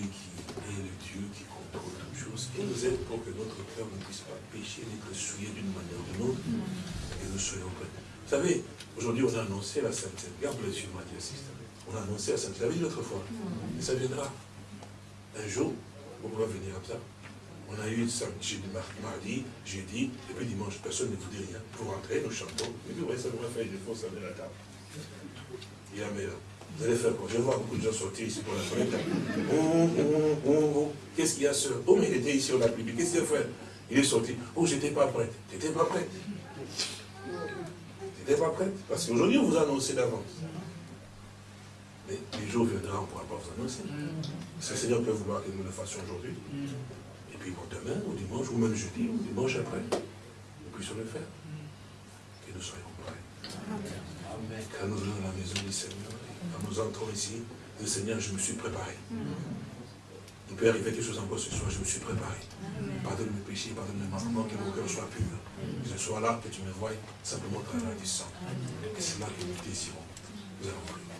qui est le Dieu qui pour toutes choses, qui nous aide pour que notre cœur ne puisse pas pécher, d'être souillé d'une manière ou d'une autre, et nous soyons prêts. Vous savez, aujourd'hui on a annoncé la sainteté. Regarde les yeux, Mathieu On a annoncé la l'avez dit l'autre fois. Et ça viendra. Un jour, on va venir comme ça. On a eu jeudi, mardi, jeudi, et puis dimanche, personne ne vous dit rien. Vous rentrez, nous chantons, et puis ouais, ça nous fait des fausses à la table. Il y a meilleur. Vous allez faire quoi Je vois beaucoup de gens sortir ici pour la fenêtre. Oh, oh, oh, Qu'est-ce qu'il y a, sœur? Oh, mais il était ici, on l'a plus Qu'est-ce qu'il a fait? Il est sorti. Oh, j'étais pas prête. T'étais pas prête. T'étais pas prête. Parce qu'aujourd'hui, on vous a annoncé d'avance. Mais les jours viendront, on ne pourra pas vous annoncer. Ce Seigneur peut vouloir que nous le fassions aujourd'hui. Et puis bon, demain, ou dimanche, ou même jeudi, ou dimanche après, nous puissions le faire. Que nous soyons prêts. Amen. Quand nous allons dans la maison du Seigneur, quand nous entrons ici, le Seigneur, je me suis préparé. Il peut arriver quelque chose encore ce soir, je me suis préparé. Pardonne mes péchés, pardonne mes manquements, que mon cœur soit pur. Que ce soit là que tu me vois simplement travers du sang. Et c'est là que nous désirons. Nous allons prier.